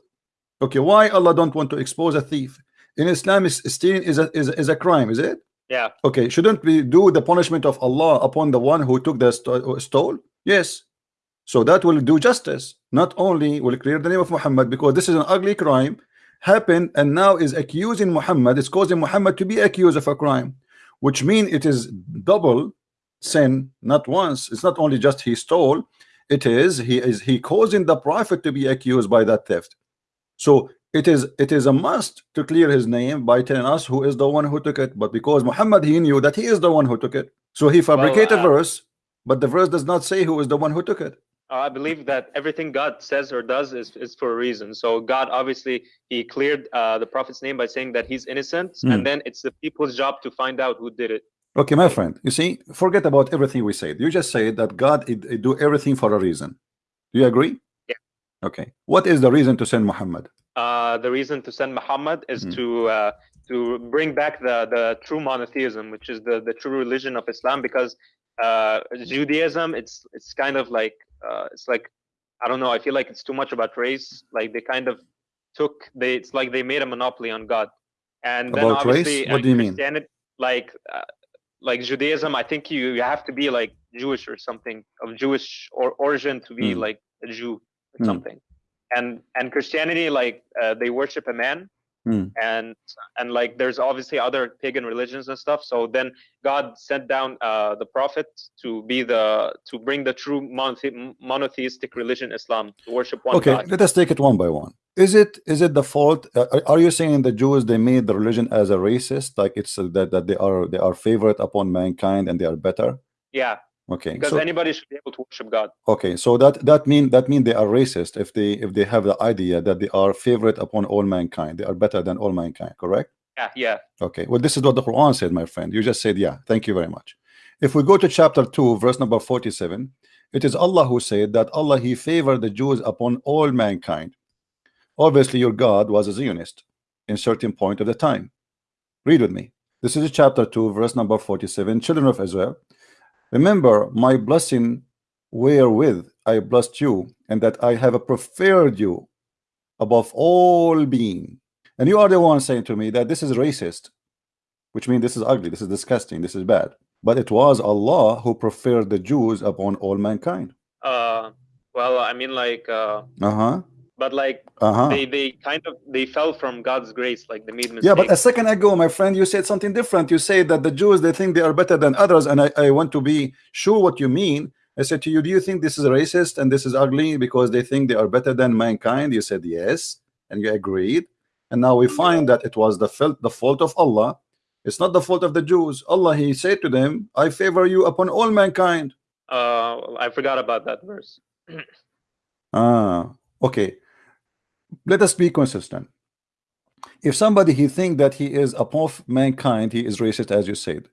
okay why Allah don't want to expose a thief in Islam is stealing is a, is, is a crime is it
yeah,
Okay, shouldn't we do the punishment of Allah upon the one who took the sto- stole? Yes. So that will do justice. Not only will clear the name of Muhammad because this is an ugly crime happened and now is accusing Muhammad. It's causing Muhammad to be accused of a crime, which mean it is double sin, not once. It's not only just he stole. It is he is he causing the prophet to be accused by that theft. So it is it is a must to clear his name by telling us who is the one who took it. But because Muhammad he knew that he is the one who took it, so he fabricated a
uh,
verse, but the verse does not say who is the one who took it.
Uh, I believe that everything God says or does is, is for a reason. So God obviously he cleared uh, the prophet's name by saying that he's innocent,
Hmm.
and then it's the people's job to find out who did it.
Okay, my friend, you see, forget about everything we said. You just said that God it, it do everything for a reason. Do you agree?
Yeah.
Okay. What is the reason to send Muhammad?
Uh, the reason to send Muhammad is
Mhm.
to uh, to bring back the the true monotheism, which is the the true religion of Islam, because uh, Judaism it's it's kind of like uh, it's like I don't know. I feel like it's too much about race. Like they kind of took they it's like they made a monopoly on God. And then
About race? What do you mean?
Like uh, like Judaism, I think you you have to be like Jewish or something of Jewish or origin to be
Hmm.
like a Jew or
Hmm.
something. And and Christianity, like uh, they worship a man,
Hmm.
and and like there's obviously other pagan religions and stuff. So then God sent down uh, the prophet to be the to bring the true monothe- monotheistic religion, Islam, to worship one
Okay,
God.
let us take it one by one. Is it is it the fault? Uh, are- you saying the Jews they made the religion as a racist, like it's uh, that that they are they are favorite upon mankind and they are better?
Yeah,
Okay,
because
so
anybody should be able to worship God.
okay, so that that mean that mean they are racist if they if they have the idea that they are favorite upon all mankind, they are better than all mankind, correct?
Yeah, yeah.
Okay, well, this is what the Quran said, my friend. You just said, yeah, thank you very much. If we go to chapter 2, verse number 47, it is Allah who said that Allah He favored the Jews upon all mankind. Obviously, your God was a Zionist in certain point of the time. Read with me. This is chapter 2, verse number 47. Children of Israel, remember my blessing wherewith I blessed you, and that I have preferred you above all being. And you are the one saying to me that this is racist, which means this is ugly, this is disgusting, this is bad. But it was Allah who preferred the Jews upon all mankind.
Uh, well, I mean, like, uh,
Uh-huh.
But like
Uh-huh.
they they kind of they fell from God's grace, like they made mistakes.
Yeah, but a second ago, my friend, you said something different. You said that the Jews they think they are better than others, and I, I want to be sure what you mean. I said to you, do you think this is racist and this is ugly because they think they are better than mankind? You said yes, and you agreed. And now we find that it was the fault the fault of Allah. It's not the fault of the Jews. Allah He said to them, I favor you upon all mankind.
uh, I forgot about that verse.
Ah, okay. Let us be consistent. If somebody he think that he is above mankind, he is racist, as you said.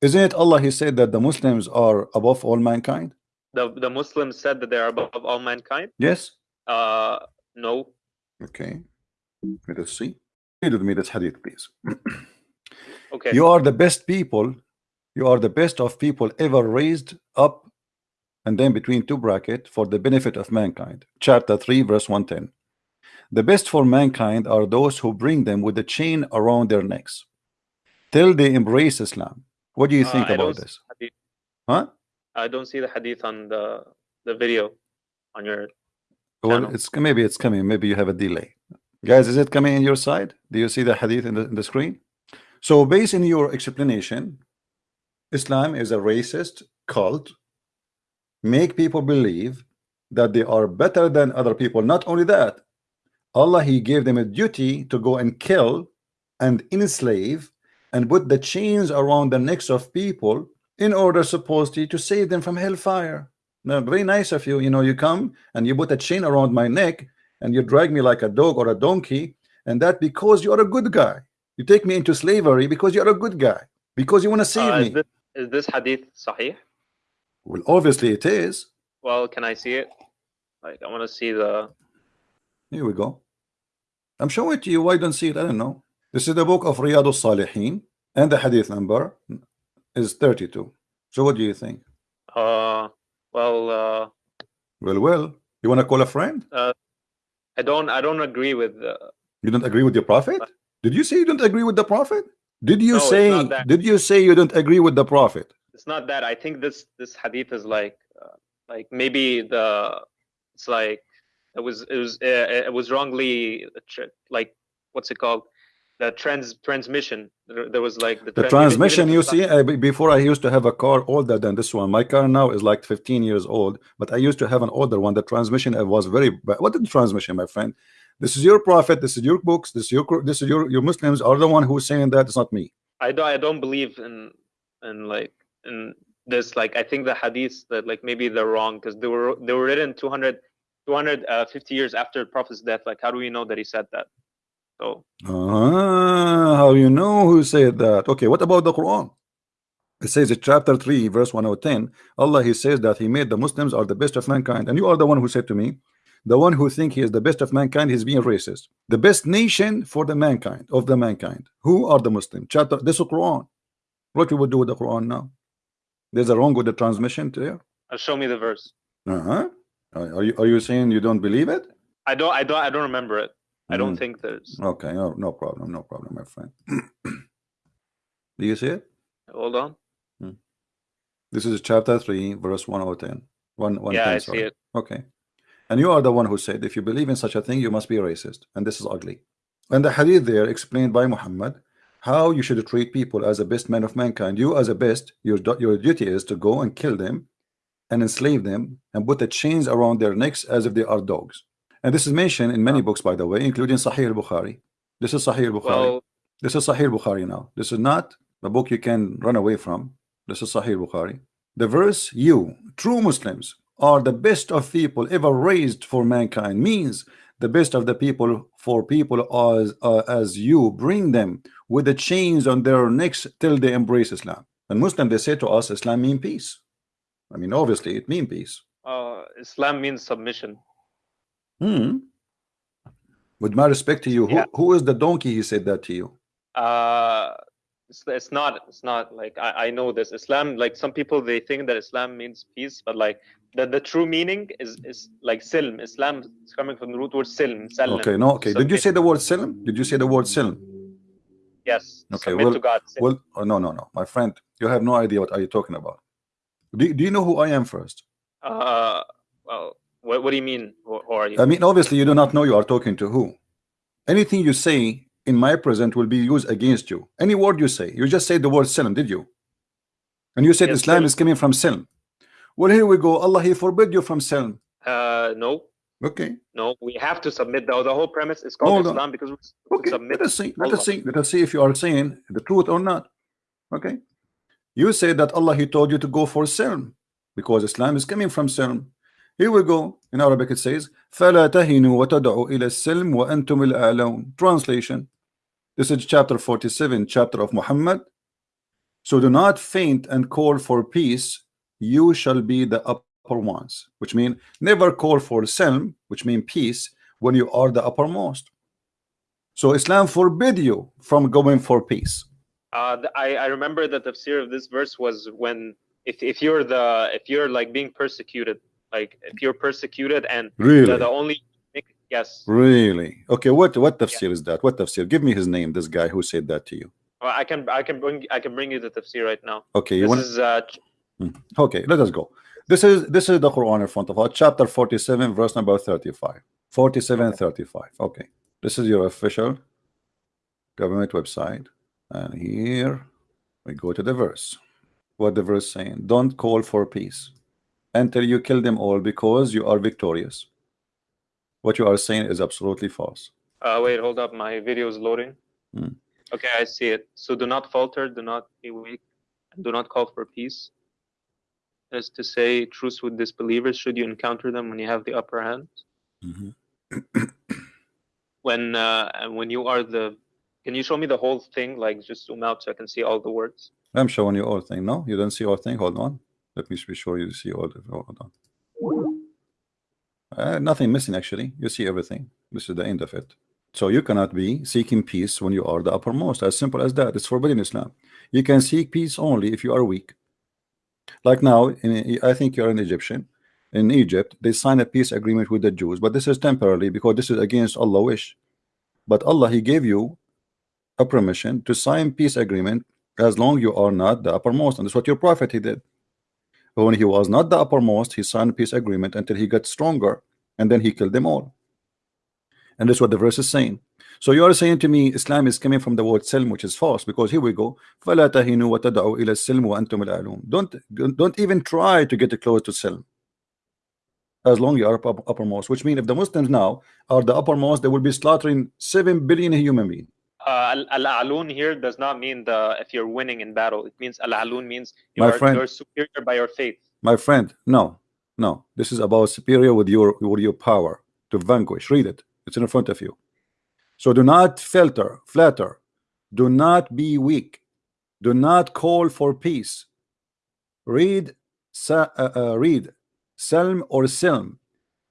Isn't it Allah? He said that the Muslims are above all mankind.
The the Muslims said that they are above all mankind.
Yes.
Uh, no.
Okay. Let us see. Read with me this hadith, please.
Okay.
You are the best people. You are the best of people ever raised up, and then between two bracket for the benefit of mankind. Chapter three, verse one ten. The best for mankind are those who bring them with a chain around their necks till they embrace Islam. What do you
Uh,
think
I
about this? Huh?
I don't see the hadith on the the video on your.
Well,
channel.
it's maybe it's coming. Maybe you have a delay. Guys, is it coming in your side? Do you see the hadith in the, in the screen? So, based on your explanation, Islam is a racist cult. Make people believe that they are better than other people. Not only that, Allah He gave them a duty to go and kill and enslave and put the chains around the necks of people in order supposedly to save them from hellfire. Now, very nice of you. You know, you come and you put a chain around my neck and you drag me like a dog or a donkey, and that because you are a good guy. You take me into slavery because you are a good guy, because you want to save
Uh,
me.
is, this, is this hadith sahih?
Well, obviously it is.
Well, can I see it? Like, I want to see the.
Here we go. I'm showing it to you. Why don't see it? I don't know. This is the book of Riyadh al-Salihin, and the hadith number is 32. So what do you think?
Uh, well, uh,
Well, well, you want to call a friend?
I don't. I don't agree with. Uh,
You don't agree with your prophet? Did you say you don't agree with the prophet? Did you
No,
say did you say you don't agree with the prophet?
it's not that. I think this this hadith is like, uh, like maybe the. It's like it was it was uh, it was wrongly like what's it called? The trans transmission. There, was like the,
The
tran- even- even
transmission, you see, I, before I used to have a car older than this one. My car now is like 15 years old, but I used to have an older one. The transmission uh, was very bad. What is the transmission, my friend? This is your prophet. This is your books. This is your this is your your Muslims are the one who's saying that. It's not me.
I don't I don't believe in in like in this like I think the hadiths that like maybe they're wrong because they were they were written 200 250 years after the prophet's death like how do we know that he said that so
Ah, how do you know who said that? Okay, what about the Quran? It says in chapter 3, verse 110, Allah He says that He made the Muslims are the best of mankind. And you are the one who said to me, the one who think he is the best of mankind is being racist. The best nation for the mankind of the mankind. Who are the Muslim? Chapter this is Quran. What you would do with the Quran now? There's a wrong with the transmission there.
uh, show me the verse
Uh-huh. Are you are you saying you don't believe it?
I don't I don't I don't remember it I don't
Mm.
think there's
Okay, no, no problem, no problem, my friend. do you see it?
hold on
This is chapter 3, verse 1010. One, 110,
yeah I
sorry.
see it
Okay. And you are the one who said, if you believe in such a thing, you must be racist. And this is ugly. And the hadith there explained by Muhammad how you should treat people as the best man of mankind. You, as a best, your, your duty is to go and kill them and enslave them and put the chains around their necks as if they are dogs. And this is mentioned in many books, by the way, including Sahih al Bukhari. This is Sahih al Bukhari.
well
This is Sahih Bukhari now. This is not a book you can run away from. This is Sahih al-Bukhari. The verse, you, true Muslims, are the best of people ever raised for mankind, means the best of the people for people as, uh, as you bring them with the chains on their necks till they embrace Islam. And Muslim, they say to us, Islam mean peace. I mean, obviously, it mean peace.
uh, Islam means submission
Hmm. With my respect to you, who,
Yeah.
who is the donkey he said that to you?
uh it's, it's not it's not like I, I know this islam like some people they think that islam means peace but like the, the true meaning is is like silm islam is coming from the root word silm salam.
Okay, no, okay. Did you say the word silm? Did you say the word silm?
yes
Okay, well-
to god silm.
Well, oh, no, no, no, my friend, you have no idea what are you talking about. Do, do you know who I am first?
uh well what, what do you mean who, are you
I mean, obviously, you do not know you are talking to who. Anything you say in my present will be used against you. Any word you say, you just say the word silm, did you? And you said
Yes,
Islam is coming from silm. Well, here we go. Allah, He forbid you from silm.
uh no
Okay,
no we have to submit the, the whole premise is called
Hold on.
islam because we're supposed to
okay.
submit
Let us see. Let us see. Let us see if you are saying the truth or not. Okay. You say that Allah He told you to go for silm because Islam is coming from silm. Here we go. In Arabic it says, فَلَا تَهِنُوا وَتَدْعُوا إِلَى السِّلْمِ وَأَنْتُمُ الْأَعْلَوْنَ Translation. This is chapter 47, chapter of Muhammad. So do not faint and call for peace. You shall be the upper ones. Which mean never call for silm, which mean peace, when you are the uppermost. So Islam forbid you from going for peace.
Uh, I I remember that the tafsir of this verse was when if if you're the if you're like being persecuted, like if you're persecuted and
Really?
the, the only yes,
Really? Okay, what what tafsir is that? What tafsir? Give me his name, this guy who said that to you.
well, I can I can bring I can bring you the tafsir right now.
Okay, you
This
want
is uh,
Okay, let us go. This is this is the Quran in front of us, chapter 47, verse number 35. 47, 35. Okay. This is your official government website. And here we go to the verse. What the verse saying? Don't call for peace until you kill them all because you are victorious. What you are saying is absolutely false.
uh wait hold up my video is loading.
Hmm.
Okay, I see it. So do not falter, do not be weak, and do not call for peace. As to say, truce with disbelievers should you encounter them when you have the upper hand.
Mhm.
When uh, when you are the, can you show me the whole thing? Like just zoom out so I can see all the words.
I'm showing you all thing. No, you don't see all thing. Hold on. Let me be sure you see all the hold on. Uh, nothing missing actually. You see everything. This is the end of it. So you cannot be seeking peace when you are the uppermost. As simple as that. It's forbidden Islam. You can seek peace only if you are weak. Like now, in, I think you're an Egyptian. In Egypt, they sign a peace agreement with the Jews, but this is temporarily because this is against Allah wish. But Allah, He gave you a permission to sign peace agreement as long you are not the uppermost, and that's what your prophet he did. But when he was not the uppermost, he signed peace agreement until he got stronger, and then he killed them all. And that's what the verse is saying. So you are saying to me, Islam is coming from the word silm, which is false, because here we go. فَلَا تَهِنُوا وَتَدْعُوا إِلَى السِّلْمِ وَأَنْتُمُ الْأَعْلُونَ Don't don't even try to get close to silm. As long you are up- uppermost, which means if the Muslims now are the uppermost, they will be slaughtering seven billion human beings.
Uh, al alun here does not mean the if you're winning in battle. It means al alun means you
My
are
friend.
you're superior by your faith.
My friend, no, no. This is about superior with your with your power to vanquish. Read it. It's in front of you. So do not filter, flatter. Do not be weak. Do not call for peace. Read, uh, uh, read, Selm or Silm.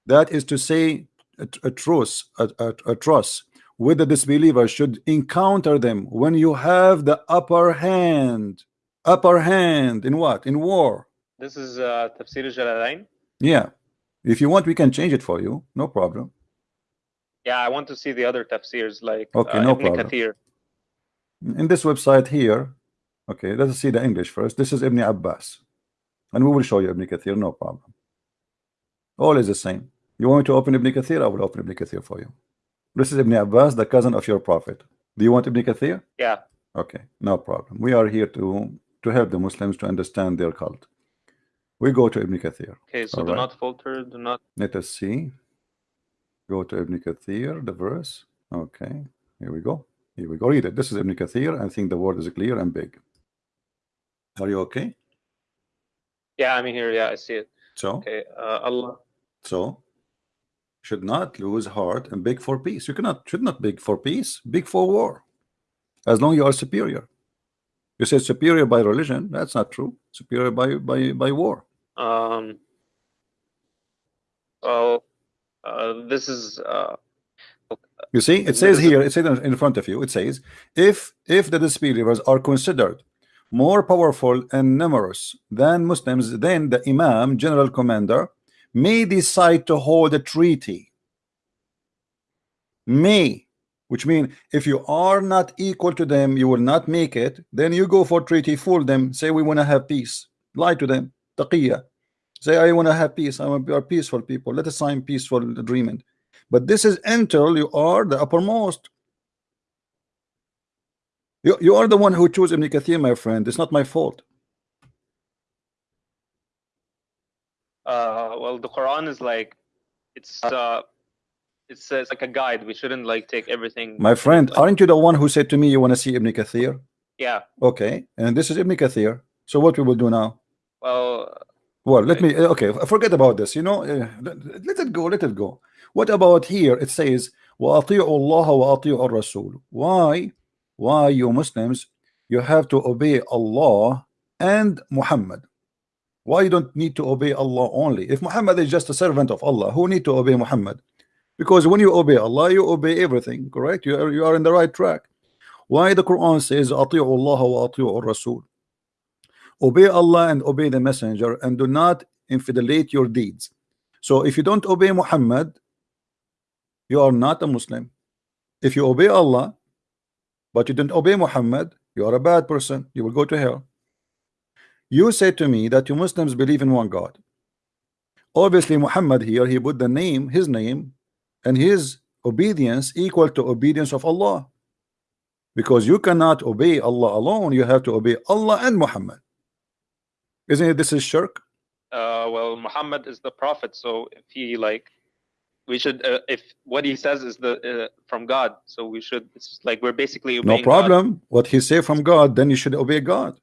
That is to say, a, a truce, a, a, a truce with the disbelievers should encounter them when you have the upper hand. Upper hand in what? In war.
This is uh, Tafsir al-Jalalain.
Yeah. If you want, we can change it for you. No problem.
Yeah, I want to see the other tafsirs like
Okay,
uh,
no
Ibn
problem.
Kathir.
In this website here, okay, let's see the English first. This is Ibn Abbas. And we will show you Ibn Kathir, no problem. All is the same. You want me to open Ibn Kathir? I will open Ibn Kathir for you. This is Ibn Abbas, the cousin of your prophet. Do you want Ibn Kathir?
Yeah.
Okay, no problem. We are here to to help the Muslims to understand their cult. We go to Ibn Kathir.
Okay, so
All
do
right.
not falter, do not
Let us see. Go to Ibn Kathir, the verse. Okay, here we go. Here we go. Read it. This is Ibn Kathir. I think the word is clear and big. Are you okay?
Yeah, I'm here. Yeah, I see it.
So,
Okay. Uh, Allah.
so should not lose heart and beg for peace. You cannot should not beg for peace, beg for war. As long you are superior. You say superior by religion. That's not true. Superior by by by war.
Um. Well, uh, this is uh,
You see, it says here, it says in front of you, it says, if if the disbelievers are considered more powerful and numerous than Muslims, then the Imam, general commander, may decide to hold a treaty. May, which means if you are not equal to them, you will not make it, then you go for treaty, fool them, say we want to have peace, lie to them, taqiyya. Say I want to have peace, I want to be peaceful people, let us sign peaceful agreement. But this is until you are the uppermost. You, you are the one who chose Ibn Kathir, my friend. It's not my fault.
Uh, well, the Quran is like, it's uh, it's, uh, it's like a guide. We shouldn't like take everything.
My friend,
like,
aren't you the one who said to me you want to see Ibn Kathir?
Yeah.
Okay, and this is Ibn Kathir. So what we will do now?
Well.
Well, let me. Okay, forget about this. You know, uh, let, let it go. Let it go. What about here? It says, وَأَطِيعُوا اللَّهَ وَأَطِيعُوا الرَّسُولُ Why? Why you Muslims, you have to obey Allah and Muhammad. Why you don't need to obey Allah only? If Muhammad is just a servant of Allah, who need to obey Muhammad? Because when you obey Allah, you obey everything, correct? You are, you are in the right track. Why the Quran says, أَطِيعُوا اللَّهَ وَأَطِيعُوا الرَّسُولُ Obey Allah and obey the messenger and do not infidelize your deeds. So if you don't obey Muhammad, you are not a Muslim. If you obey Allah, but you didn't obey Muhammad, you are a bad person. You will go to hell. You say to me that you Muslims believe in one God. Obviously, Muhammad here, he put the name, his name, and his obedience equal to obedience of Allah. Because you cannot obey Allah alone, you have to obey Allah and Muhammad. Isn't it this is shirk?
Uh, well, Muhammad is the prophet, so if he like we should uh, if what he says is the uh, from God so we should it's like we're basically
no problem God. what he say from God then you should obey God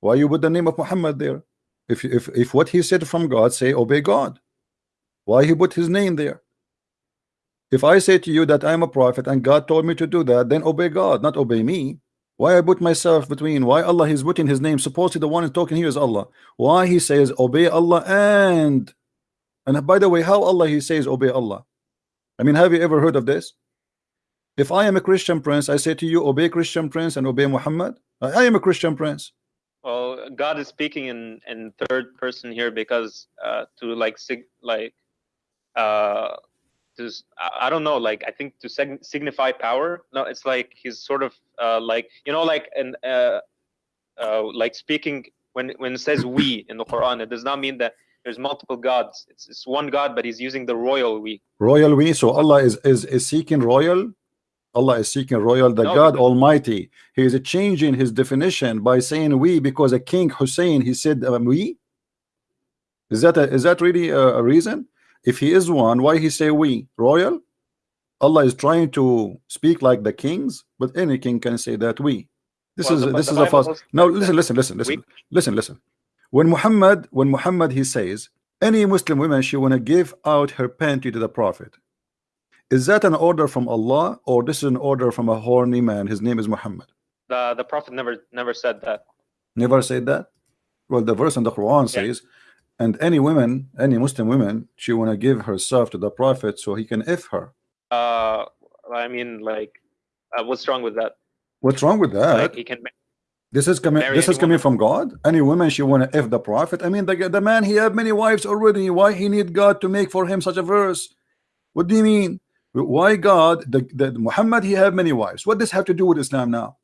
why you put the name of Muhammad there if if if what he said from God say obey God why he put his name there if I say to you that I'm a prophet and God told me to do that then obey God not obey me why I put myself between why Allah is putting his name supposedly the one is talking here is Allah why he says obey Allah and and by the way how Allah he says obey Allah I mean, have you ever heard of this? If I am a Christian prince, I say to you, obey Christian prince and obey Muhammad. I am a Christian prince.
Well, God is speaking in in third person here because uh, to like sig like uh to I don't know like I think to signify power. No, it's like he's sort of uh, like you know like and uh, uh, like speaking when when it says we in the Quran, it does not mean that there's multiple gods. It's, it's one God, but he's using the royal we.
Royal we. So Allah is is, is seeking royal. Allah is seeking royal, the no, God Almighty. He is changing his definition by saying we because a king Hussein he said um, we. Is that a, is that really a, a reason? If he is one, why he say we royal? Allah is trying to speak like the kings, but any king can say that we. This well, is the, this is a false. No, listen, listen, listen, listen, listen, listen. When Muhammad, when Muhammad he says, any Muslim woman she wanna give out her panty to the Prophet. Is that an order from Allah or this is an order from a horny man? His name is Muhammad.
The the Prophet never never said that.
Never said that. Well, the verse in the Quran yeah. says, and any woman, any Muslim woman, she wanna give herself to the Prophet so he can if her.
Uh, I mean, like, uh, what's wrong with that?
What's wrong with that?
Like he can
this is coming. This is coming from God. Any woman she want to if the prophet. I mean, the the man he have many wives already. Why he need God to make for him such a verse? What do you mean? Why God? The, the Muhammad he have many wives. What does this have to do with Islam now?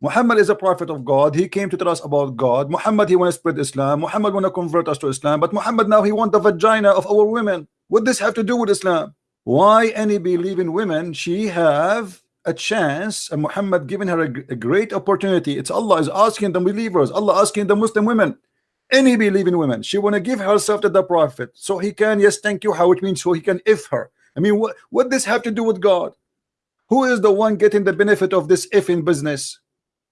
Muhammad is a prophet of God. He came to tell us about God. Muhammad he want to spread Islam. Muhammad want to convert us to Islam. But Muhammad now he want the vagina of our women. What this have to do with Islam? Why any believing women she have a chance and Muhammad giving her a, a, great opportunity it's Allah is asking the believers Allah asking the Muslim women any believing women she want to give herself to the prophet so he can yes thank you how it means so he can if her I mean what what this have to do with God? Who is the one getting the benefit of this ifing business?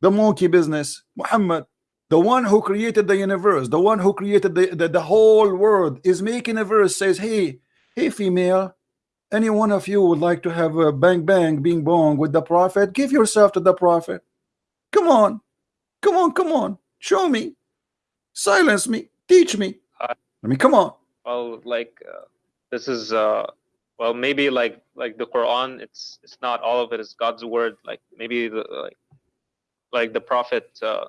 The monkey business Muhammad the one who created the universe the one who created the, the, the whole world is making a verse says hey hey female any one of you would like to have a bang bang being bong with the prophet? Give yourself to the prophet. Come on. Come on come on. Show me. Silence me. Teach me. I mean come on.
well like uh, this is uh well, maybe like like the Quran, it's it's not all of it is God's word. Like maybe the like like the Prophet, uh,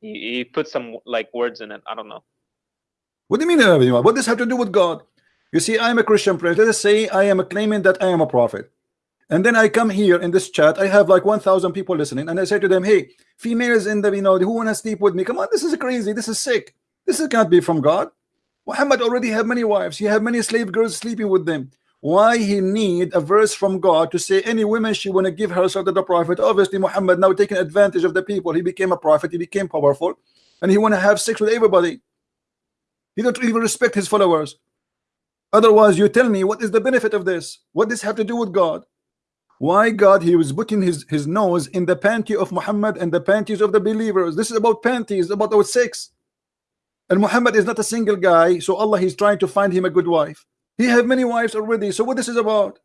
he, he put some like words in it. I don't know.
What do you mean? What does have to do with God? You see, I am a Christian prince. Let us say I am a claiming that I am a prophet. And then I come here in this chat. I have like 1,000 people listening, and I say to them, "Hey, females in the you know who want to sleep with me? Come on, this is crazy. This is sick. This is, can't be from God. Muhammad already have many wives. He have many slave girls sleeping with them. Why he need a verse from God to say any woman she want to give herself to the prophet? Obviously, Muhammad now taking advantage of the people. He became a prophet. He became powerful, and he want to have sex with everybody. He don't even respect his followers. Otherwise, you tell me what is the benefit of this? What does have to do with God? Why God he was putting his his nose in the panty of Muhammad and the panties of the believers? This is about panties, about our sex. And Muhammad is not a single guy, so Allah he's trying to find him a good wife. He have many wives already. So what this is about?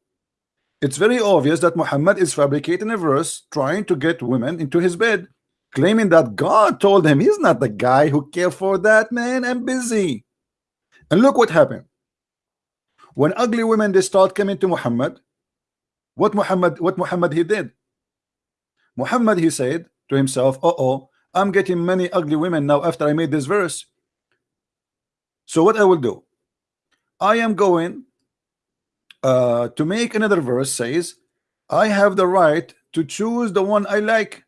It's very obvious that Muhammad is fabricating a verse trying to get women into his bed, claiming that God told him he's not the guy who care for that man. I'm busy. And look what happened. When ugly women they start coming to Muhammad, what Muhammad what Muhammad he did? Muhammad he said to himself, uh oh, I'm getting many ugly women now after I made this verse. So what I will do? I am going uh, to make another verse says I have the right to choose the one I like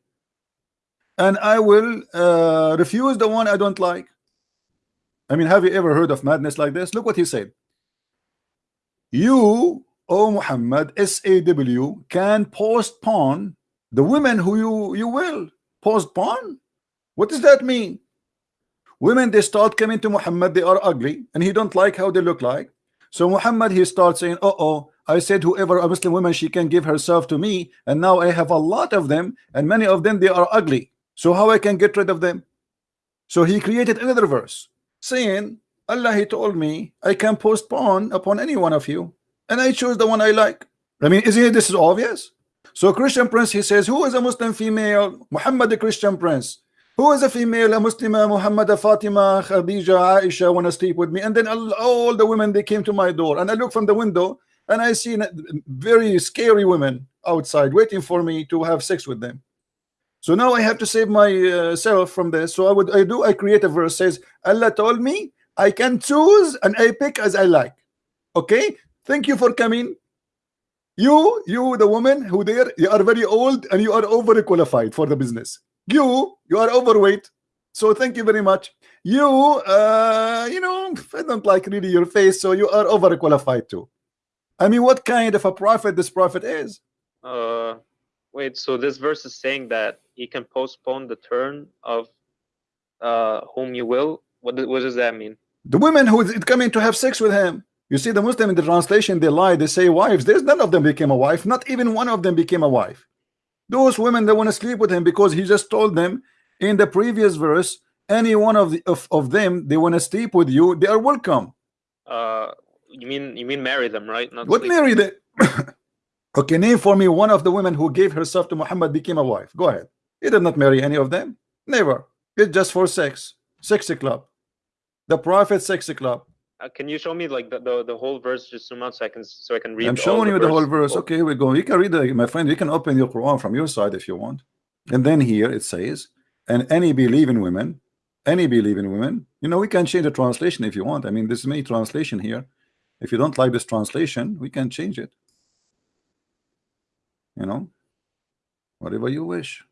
and I will uh, refuse the one I don't like. I mean have you ever heard of madness like this? Look what he said. You O Muhammad SAW can postpone the women who you you will postpone? What does that mean women they start coming to Muhammad they are ugly and he don't like how they look like. So Muhammad he starts saying uh oh I said whoever a Muslim woman she can give herself to me and now I have a lot of them and many of them they are ugly. So how I can get rid of them? So he created another verse saying Allah he told me I can postpone upon any one of you and I choose the one I like. I mean isn't it this is obvious? So Christian Prince he says who is a Muslim female? Muhammad the Christian Prince who is a female, a Muslima, Muhammad, Fatima, Khadija, Aisha want to sleep with me? And then all, all the women they came to my door, and I look from the window and I see very scary women outside waiting for me to have sex with them. So now I have to save myself uh, from this. So I would I do I create a verse says Allah told me I can choose and I pick as I like. Okay, thank you for coming. You, you, the woman who there, you are very old and you are overqualified for the business. You, you are overweight. So thank you very much. You, uh, you know, I don't like really your face, so you are overqualified too. I mean, what kind of a prophet this prophet is?
Uh, wait. So this verse is saying that he can postpone the turn of uh whom you will. What what does that mean?
The women who is coming to have sex with him. You see, the Muslim in the translation they lie. They say wives. There's none of them became a wife. Not even one of them became a wife. Those women that want to sleep with him because he just told them in the previous verse, any one of the of, of them they want to sleep with you, they are welcome.
Uh, you mean you mean marry them, right?
Not what marry them? okay, name for me one of the women who gave herself to Muhammad became a wife. Go ahead. He did not marry any of them. Never. It's just for sex. Sexy club. The prophet sexy club.
Uh, can you show me like the, the, the whole verse just zoom out so I can so I can read?
I'm showing you the whole verse. Okay, here we go. You can read it, my friend. You can open your Quran from your side if you want. And then here it says, and any believing women, any believing women. You know, we can change the translation if you want. I mean, there's many translation here. If you don't like this translation, we can change it. You know, whatever you wish.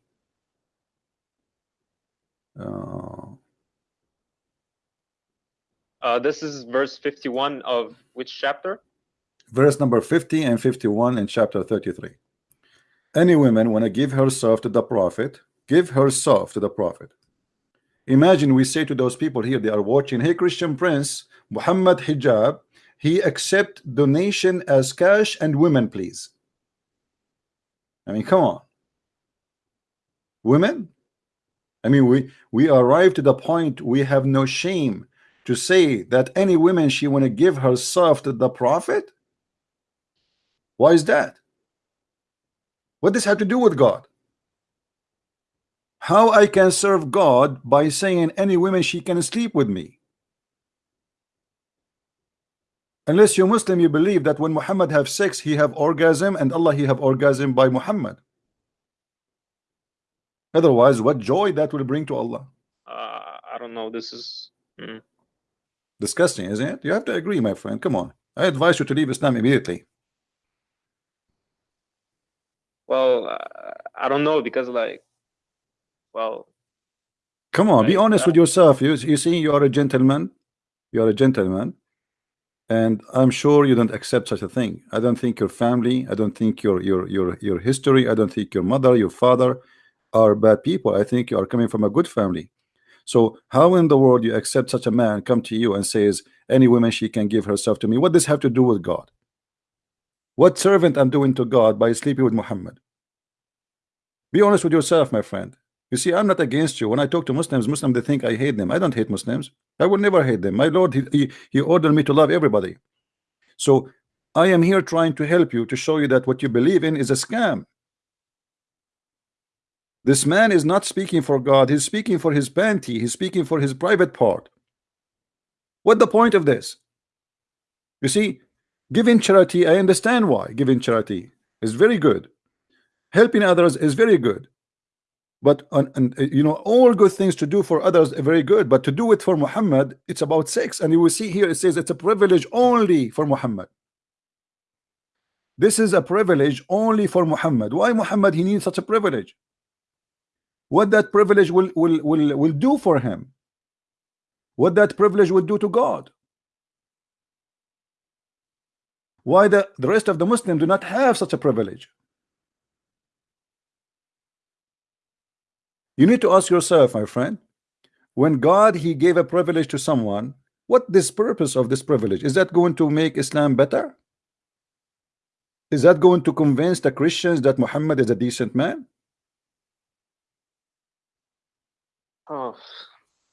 Uh,
uh, this is verse 51 of which chapter?
Verse number 50 and 51 in chapter 33. Any woman want to give herself to the prophet, give herself to the prophet. Imagine we say to those people here, they are watching, hey Christian Prince, Muhammad Hijab, he accept donation as cash and women, please. I mean, come on. Women? I mean, we, we arrive to the point we have no shame to say that any woman she want to give herself to the prophet why is that what does have to do with God how I can serve God by saying any woman she can sleep with me Unless you're Muslim, you believe that when Muhammad have sex, he have orgasm, and Allah he have orgasm by Muhammad. Otherwise, what joy that will bring to Allah?
Uh, I don't know. This is. Hmm.
Disgusting, isn't it? You have to agree, my friend. Come on. I advise you to leave Islam immediately.
Well, uh, I don't know because, like, well,
Come on, be honest with yourself. You, you see, you are a gentleman. You are a gentleman. And I'm sure you don't accept such a thing. I don't think your family, I don't think your your your your history, I don't think your mother, your father are bad people. I think you are coming from a good family. So how in the world you accept such a man come to you and says any woman she can give herself to me? What does have to do with God? What servant I'm doing to God by sleeping with Muhammad? Be honest with yourself, my friend. You see, I'm not against you. When I talk to Muslims, Muslims they think I hate them. I don't hate Muslims. I will never hate them. My Lord, he, he, he ordered me to love everybody. So I am here trying to help you to show you that what you believe in is a scam. This man is not speaking for God. He's speaking for his panty. He's speaking for his private part. What the point of this? You see, giving charity, I understand why giving charity is very good. Helping others is very good but and you know all good things to do for others are very good but to do it for Muhammad it's about sex and you will see here it says it's a privilege only for Muhammad this is a privilege only for Muhammad why Muhammad he needs such a privilege what that privilege will will will, will do for him what that privilege would do to God why the the rest of the Muslims do not have such a privilege You need to ask yourself, my friend, when God he gave a privilege to someone, what this purpose of this privilege? Is that going to make Islam better? Is that going to convince the Christians that Muhammad is a decent man?
Oh,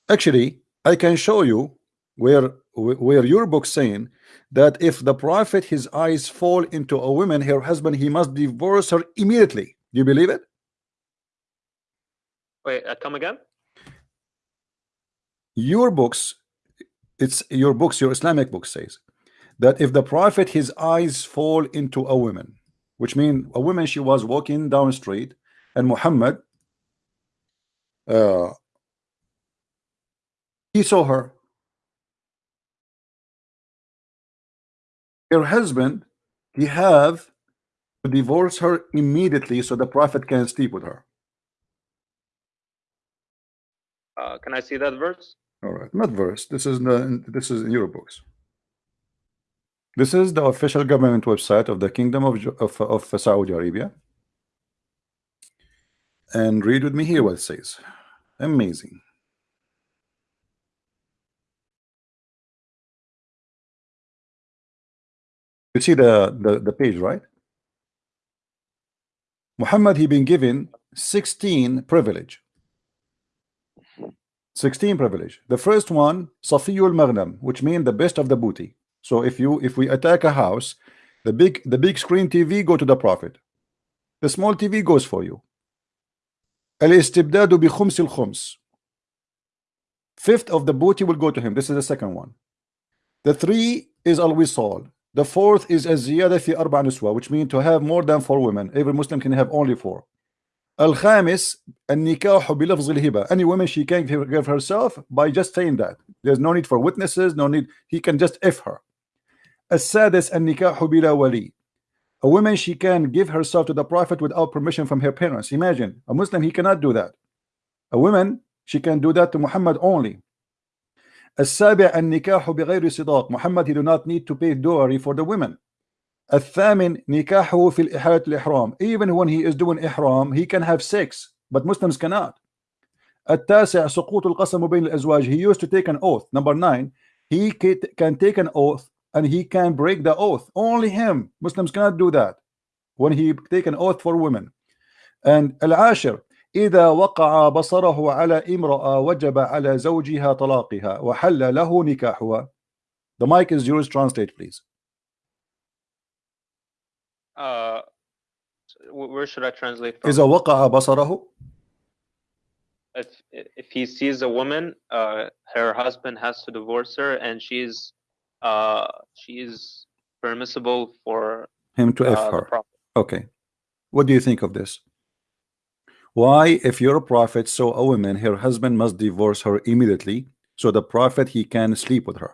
Actually, I can show you where where your book saying that if the prophet his eyes fall into a woman, her husband, he must divorce her immediately. Do you believe it?
wait, uh, come again?
your books it's your books your Islamic book says that if the prophet his eyes fall into a woman which means a woman she was walking down the street and Muhammad uh, he saw her her husband he have to divorce her immediately so the prophet can sleep with her
Uh, can I see that verse?
All right, not verse. This is the this is in your books. This is the official government website of the Kingdom of of, of Saudi Arabia. And read with me here what it says. Amazing. You see the, the, the page, right? Muhammad, he been given 16 privilege. 16 privilege. The first one, Safiyul Maghnam, which means the best of the booty. So if you if we attack a house, the big the big screen TV go to the prophet. The small TV goes for you. Al-istibdadu bi khums al-khums. Fifth of the booty will go to him. This is the second one. The three is al-wisal. The fourth is az-ziyada fi arba niswa, which means to have more than four women. Every Muslim can have only four. الخامس النكاح بلفظ الهبة any woman she can give give herself by just saying that there's no need for witnesses no need he can just if her السادس النكاح بلا ولي a woman she can give herself to the prophet without permission from her parents imagine a Muslim he cannot do that a woman she can do that to Muhammad only السابع النكاح بغير صداق Muhammad he do not need to pay dowry for the women الثامن نكاحه في الإحالة الإحرام even when he is doing إحرام he can have sex but Muslims cannot التاسع سقوط القسم بين الأزواج he used to take an oath number nine he can take an oath and he can break the oath only him Muslims cannot do that when he take an oath for women and العاشر إذا وقع بصره على امرأة وجب على زوجها طلاقها وحل له نكاحها the mic is yours translate please
Uh, wh- where should I translate from?
إذا وقع بصره
if if he sees a woman, uh, her husband has to divorce her, and she's Uh, she's permissible for
him to F
uh, the
her.
prophet.
Okay. What do you think of this? Why, if your prophet saw a woman, her husband must divorce her immediately, so the prophet he can sleep with her.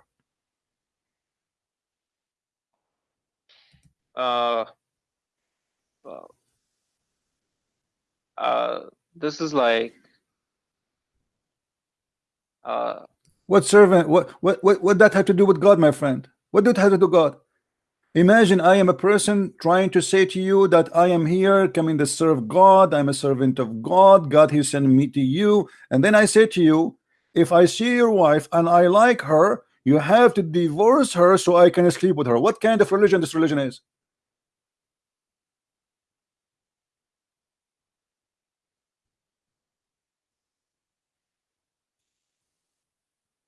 Uh, well, uh, this is like, uh,
What servant? What what what what that have to do with God, my friend? What did it have to do with God? Imagine I am a person trying to say to you that I am here coming to serve God. I'm a servant of God. God, He sent me to you. And then I say to you, if I see your wife and I like her, you have to divorce her so I can sleep with her. What kind of religion this religion is?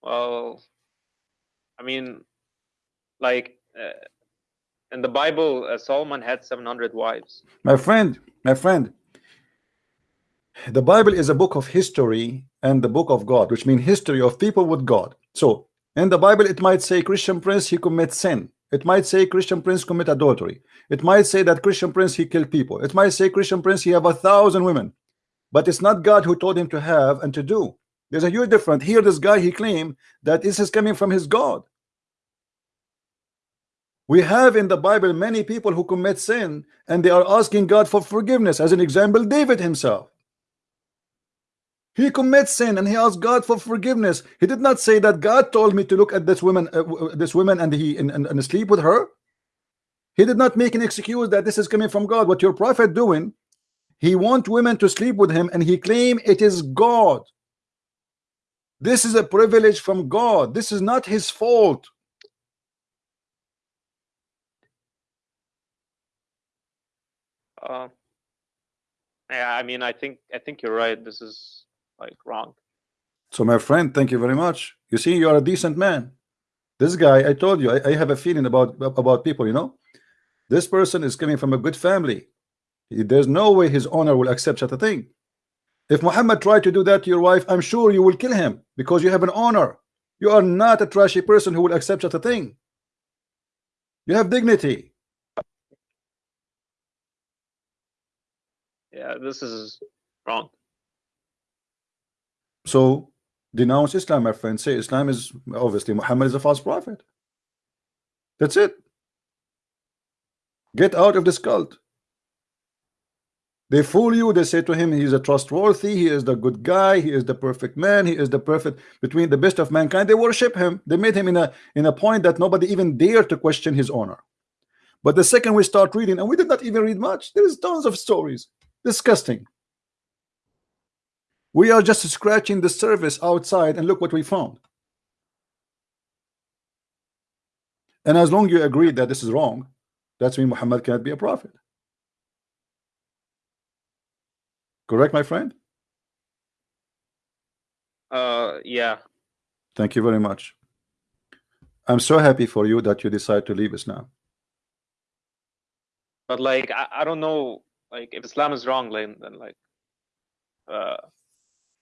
well, I mean, like, uh, in the Bible, uh, Solomon had 700 wives.
My friend, my friend, the Bible is a book of history and the book of God, which means history of people with God. So in the Bible, it might say Christian prince he commits sin. It might say Christian prince commit adultery. It might say that Christian prince he killed people. It might say Christian prince he have a thousand women. But it's not God who told him to have and to do. There's a huge difference. Here, this guy he claimed that this is coming from his God. We have in the Bible many people who commit sin and they are asking God for forgiveness. As an example, David himself. He commits sin and he asks God for forgiveness. He did not say that God told me to look at this woman, uh, this woman, and he and, and, and sleep with her. He did not make an excuse that this is coming from God. What your prophet doing? He want women to sleep with him, and he claim it is God. This is a privilege from God. This is not his fault.
Uh, yeah, I mean, I think I think you're right. This is like wrong.
So, my friend, thank you very much. You see, you are a decent man. This guy, I told you, I, I have a feeling about about people. You know, this person is coming from a good family. There's no way his owner will accept such a thing. If Muhammad tried to do that to your wife, I'm sure you will kill him because you have an honor. You are not a trashy person who will accept such a thing. You have dignity.
Yeah, this is wrong.
So denounce Islam, my friend. Say Islam is obviously Muhammad is a false prophet. That's it. Get out of this cult. They fool you. They say to him, he is a trustworthy. He is the good guy. He is the perfect man. He is the perfect between the best of mankind. They worship him. They made him in a in a point that nobody even dare to question his honor. But the second we start reading, and we did not even read much, there is tons of stories. Disgusting. We are just scratching the surface outside, and look what we found. And as long as you agree that this is wrong, that's mean Muhammad cannot be a prophet. Correct, my friend?
Uh, yeah.
Thank you very much. I'm so happy for you that you decide to leave Islam.
But like, I, I don't know, like, if Islam is wrong, then, then like, uh,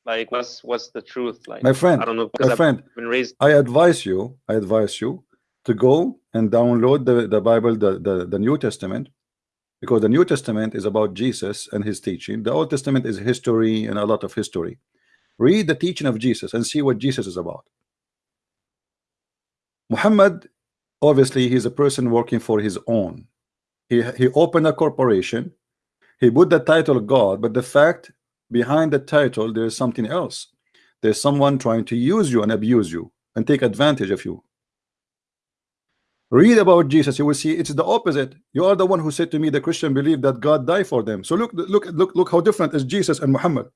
like, what's what's the truth? Like,
My friend,
I don't know
my
I've
friend,
been raised.
I advise you, I advise you to go and download the, the Bible, the, the, the New Testament, because the New Testament is about Jesus and his teaching. The Old Testament is history and a lot of history. Read the teaching of Jesus and see what Jesus is about. Muhammad, obviously, he's a person working for his own. He, he opened a corporation. He put the title God, but the fact behind the title, there's something else. There's someone trying to use you and abuse you and take advantage of you. Read about Jesus, you will see it's the opposite. You are the one who said to me the Christian believe that God died for them. So look, look, look, look how different is Jesus and Muhammad.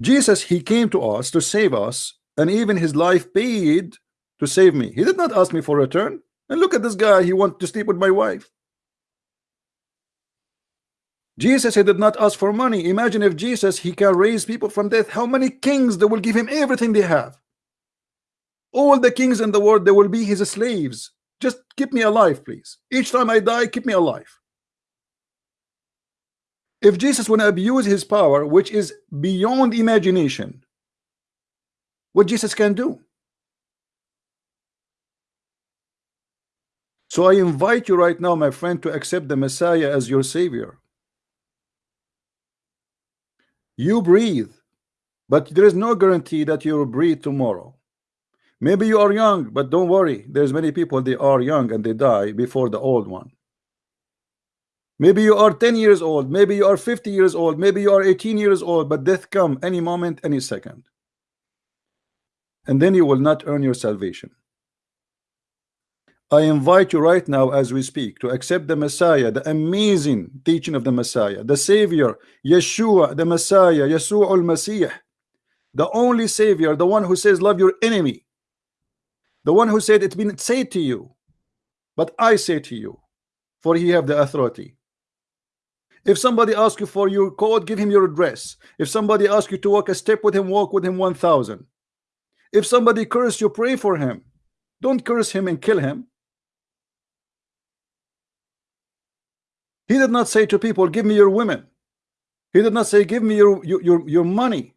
Jesus, he came to us to save us, and even his life paid to save me. He did not ask me for return. And look at this guy, he wants to sleep with my wife. Jesus he did not ask for money. Imagine if Jesus he can raise people from death. How many kings they will give him everything they have? All the kings in the world they will be his slaves. Just keep me alive, please. Each time I die, keep me alive. If Jesus want to abuse his power, which is beyond imagination, what Jesus can do? So I invite you right now, my friend, to accept the Messiah as your Savior. You breathe, but there is no guarantee that you will breathe tomorrow. Maybe you are young, but don't worry. There's many people they are young and they die before the old one. Maybe you are 10 years old, maybe you are 50 years old, maybe you are 18 years old, but death come any moment, any second. And then you will not earn your salvation. I invite you right now as we speak to accept the Messiah, the amazing teaching of the Messiah, the Savior, Yeshua, the Messiah, Yeshua al-Masih, the only Savior, the one who says love your enemy, the one who said it's been said to you, but I say to you, for he have the authority. If somebody asks you for your code, give him your address. If somebody asks you to walk a step with him, walk with him 1,000. If somebody curse you, pray for him. Don't curse him and kill him. He did not say to people, give me your women. He did not say, give me your, your, your, money.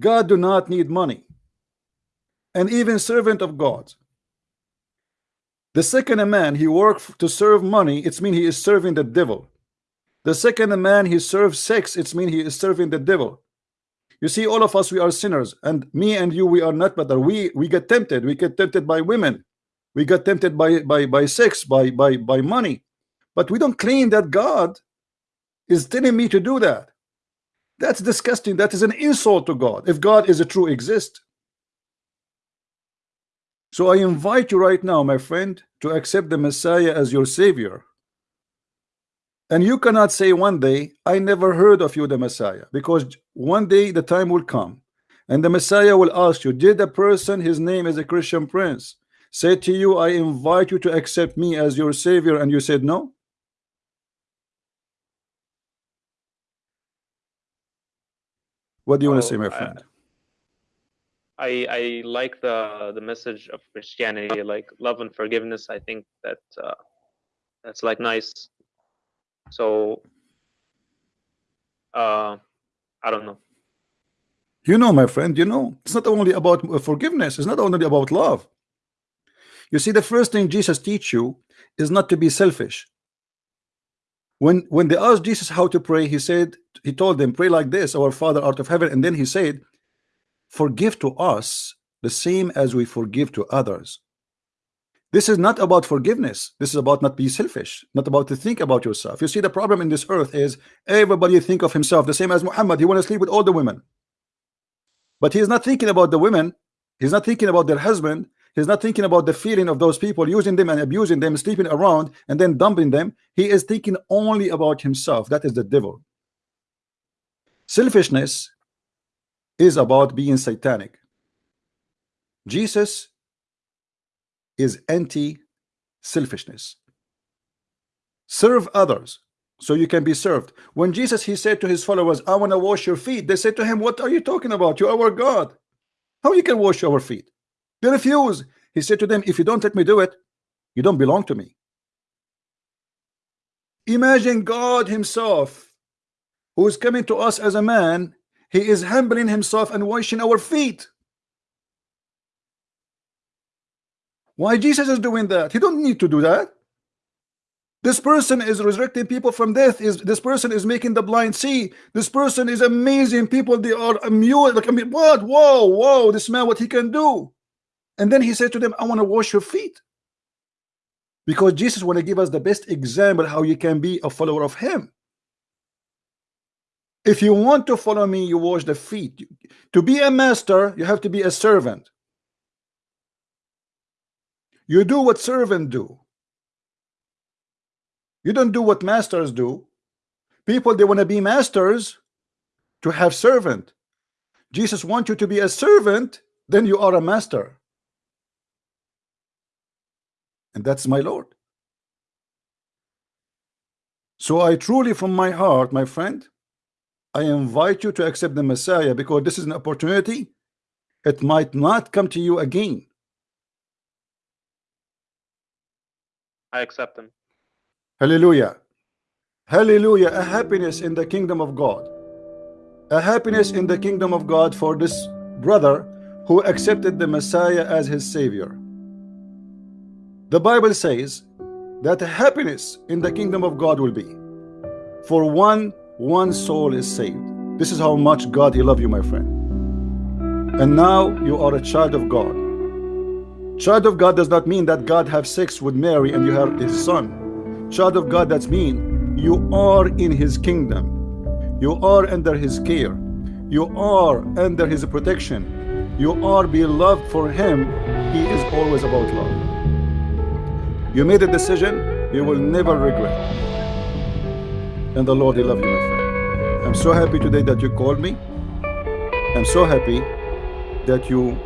God do not need money. And even servant of God. The second a man he worked to serve money, it's mean he is serving the devil. The second a man he serves sex, it's mean he is serving the devil. You see, all of us we are sinners, and me and you we are not better. We we get tempted. We get tempted by women. We get tempted by by by sex, by by by money. But we don't claim that God is telling me to do that. That's disgusting. That is an insult to God. If God is a true exist. So I invite you right now, my friend, to accept the Messiah as your Savior. And you cannot say one day, I never heard of you, the Messiah, because one day the time will come and the Messiah will ask you, did a person, his name is a Christian prince, say to you, I invite you to accept me as your Savior, and you said no? What do you want to say, my friend?
I I like the the message of Christianity, like love and forgiveness. I think that uh, that's like nice. So, uh, I don't know.
You know, my friend, you know, it's not only about uh, forgiveness. It's not only about love. You see, the first thing Jesus teach you is not to be selfish. When when they asked Jesus how to pray, he said, he told them, pray like this, our Father art of heaven. And then he said, forgive to us the same as we forgive to others. This is not about forgiveness. This is about not be selfish, not about to think about yourself. You see, the problem in this earth is everybody think of himself the same as Muhammad. He want to sleep with all the women. But he's not thinking about the women. He's not thinking about their husband. He's not thinking about the feeling of those people using them and abusing them, sleeping around and then dumping them. He is thinking only about himself. That is the devil. Selfishness is about being satanic. Jesus is anti-selfishness. Serve others so you can be served. When Jesus he said to his followers, I want to wash your feet, they said to him, What are you talking about? You are our God. How you can wash our feet? They refuse. He said to them, If you don't let me do it, you don't belong to me. Imagine God Himself who is coming to us as a man, he is humbling himself and washing our feet. Why Jesus is doing that? He don't need to do that. This person is resurrecting people from death. Is this person is making the blind see? This person is amazing. People they are amused. Like I mean, what? Whoa, whoa! This man, what he can do? And then he said to them, "I want to wash your feet," because Jesus want to give us the best example how you can be a follower of Him. If you want to follow me, you wash the feet. To be a master, you have to be a servant. You do what servant do. You don't do what masters do. People, they want to be masters to have servant. Jesus wants you to be a servant, then you are a master. And that's my Lord. So I truly, from my heart, my friend, I invite you to accept the Messiah because this is an opportunity. It might not come to you again.
I accept him.
Hallelujah. Hallelujah. A happiness in the kingdom of God. A happiness in the kingdom of God for this brother who accepted the Messiah as his Savior. The Bible says that happiness in the kingdom of God will be for one one soul is saved. This is how much God he love you, my friend. And now you are a child of God. Child of God does not mean that God have sex with Mary and you have his son. Child of God that's mean you are in his kingdom. You are under his care. You are under his protection. You are beloved for him. He is always about love. You made a decision, you will never regret. And the Lord, He love you, my friend. I'm so happy today that you called me. I'm so happy that you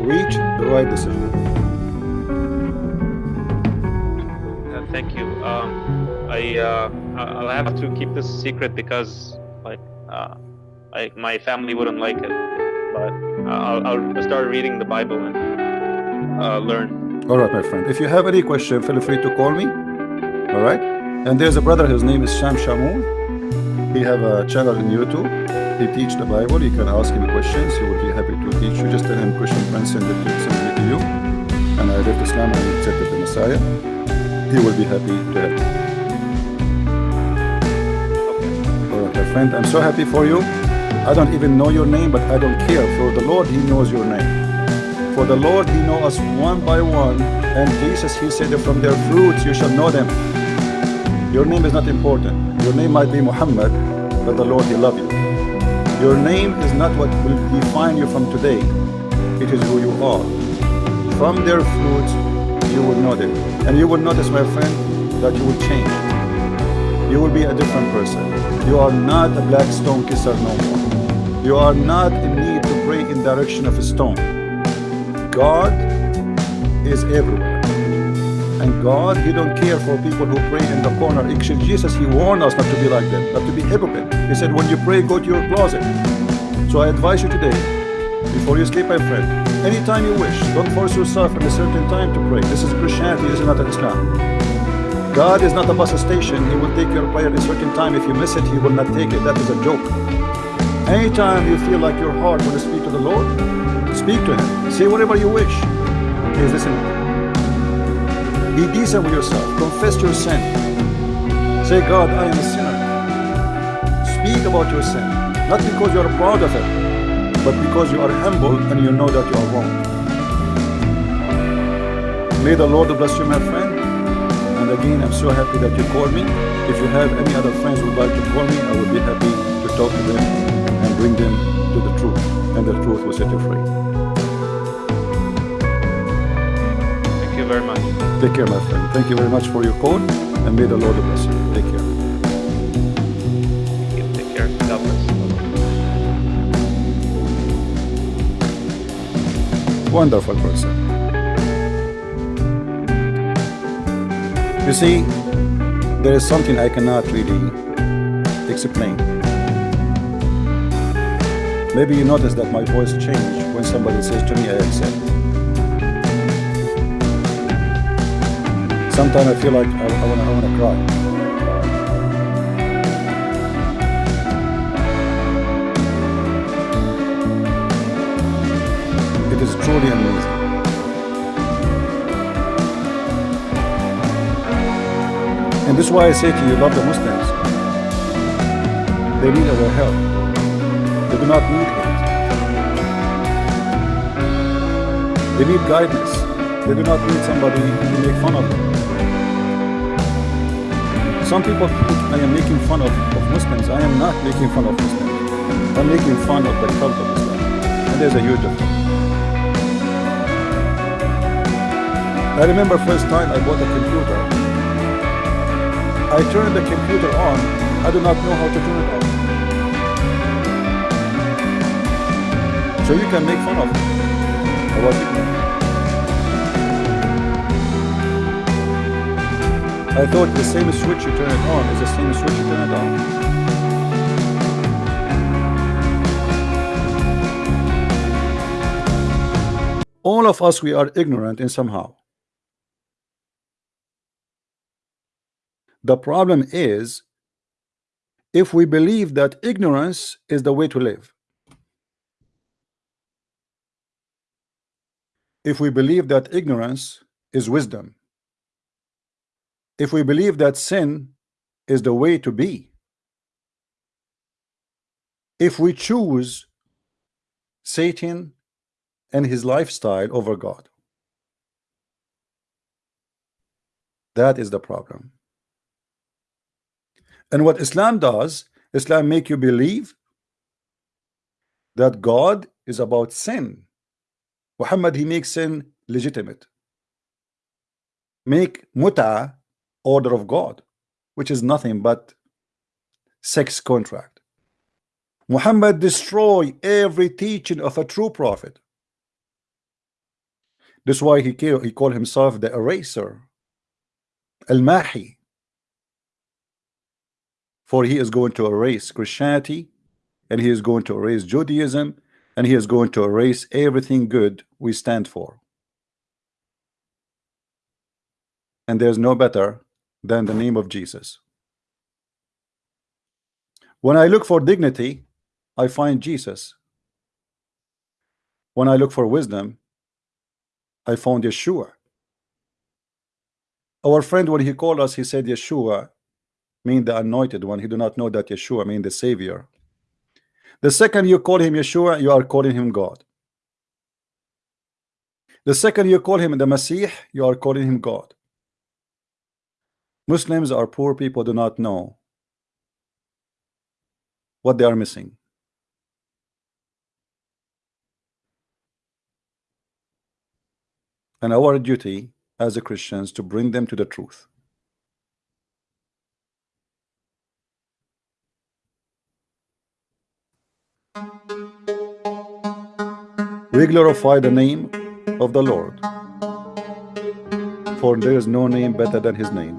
reached the right decision.
Uh, thank you. Um, I uh, I'll have to keep this secret because like uh, I, my family wouldn't like it. But I'll, I'll start reading the Bible and uh, learn.
All right, my friend. If you have any question, feel free to call me. All right. And there's a brother. His name is Sam Shamoun. He have a channel in YouTube. He teach the Bible. You can ask him questions. He will be happy to teach you. Just tell him Christian friend send it to, send it to you. And I left Islam and accepted the Messiah. He will be happy to help you. All right, my friend. I'm so happy for you. I don't even know your name, but I don't care. For the Lord, He knows your name. For the Lord, He knows us one by one. And Jesus, He said, from their fruits you shall know them. Your name is not important. Your name might be Muhammad, but the Lord, He love you. Your name is not what will define you from today. It is who you are. From their fruits, you will know them. And you will notice, my friend, that you will change. You will be a different person. You are not a black stone kisser no more. You are not in need to pray in direction of a stone. God is everywhere. And God, He don't care for people who pray in the corner. Actually, Jesus, He warned us not to be like them, not to be hypocrite. He said, when you pray, go to your closet. So I advise you today, before you sleep, my friend, anytime you wish, don't force yourself at a certain time to pray. This is Christianity, this is not an Islam. God is not a bus station. He will take your prayer at a certain time. If you miss it, He will not take it. That is a joke. Anytime you feel like your heart will speak to the Lord, speak to Him. Say whatever you wish. Is listening. Be decent with yourself. Confess your sin. Say, God, I am a sinner. Speak about your sin. Not because you are proud of it, but because you are humble and you know that you are wrong. May the Lord bless you, my friend. And again, I'm so happy that you called me. If you have any other friends who would like to call me, I would be happy to talk to them and bring them to the truth. And the truth will set you free.
You very much.
Take care, my friend. Thank you very much for your call. And may the Lord bless you. Take care.
Thank you. Take care. God bless.
Wonderful person. You see, there is something I cannot really explain. Maybe you notice that my voice changed when somebody says to me, I accept. Sometimes I feel like I, I wanna, I wanna cry. It is truly amazing. And this is why I say to you, love the Muslims. They need our help. They do not need hate. They need guidance. They do not need somebody to make fun of them. Some people think I am making fun of, of Muslims. I am not making fun of Muslims. I'm making fun of the cult of Islam. And there's a huge difference. I remember first time I bought a computer. I turned the computer on. I do not know how to turn it off. So you can make fun of me. I was ignorant. I thought the same switch you turn it on is the same switch you turn it on. All of us, we are ignorant in somehow. The problem is if we believe that ignorance is the way to live. If we believe that ignorance is wisdom, if we believe that sin is the way to be if we choose Satan and his lifestyle over God that is the problem. And what Islam does Islam make you believe that God is about sin. Muhammad he makes sin legitimate. Make muta order of God which is nothing but sex contract. Muhammad destroy every teaching of a true prophet. That's why he he called himself the eraser al-mahi. For he is going to erase Christianity and he is going to erase Judaism and he is going to erase everything good we stand for. And there's no better than the name of Jesus. When I look for dignity I find Jesus. When I look for wisdom I found Yeshua. Our friend when he called us he said Yeshua mean the anointed one. He do not know that Yeshua mean the savior. The second you call him Yeshua you are calling him God. The second you call him the Messiah you are calling him God Muslims are poor people do not know what they are missing. And our duty as a Christians to bring them to the truth. We glorify the name of the Lord for there is no name better than his name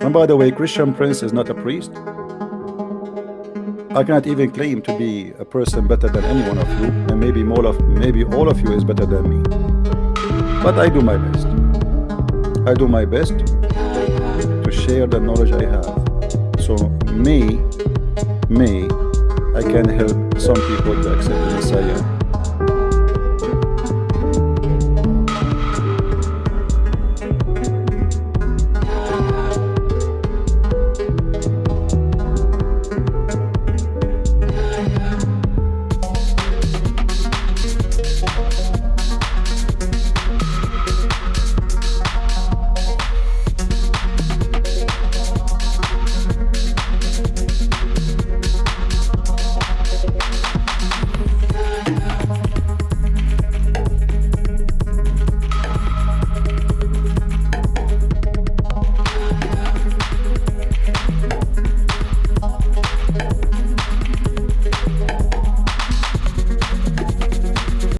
and by the way Christian Prince is not a priest. I cannot even claim to be a person better than any one of you and maybe more of maybe all of you is better than me. But I do my best. I do my best to share the knowledge I have. So may may I can help some people to accept the Messiah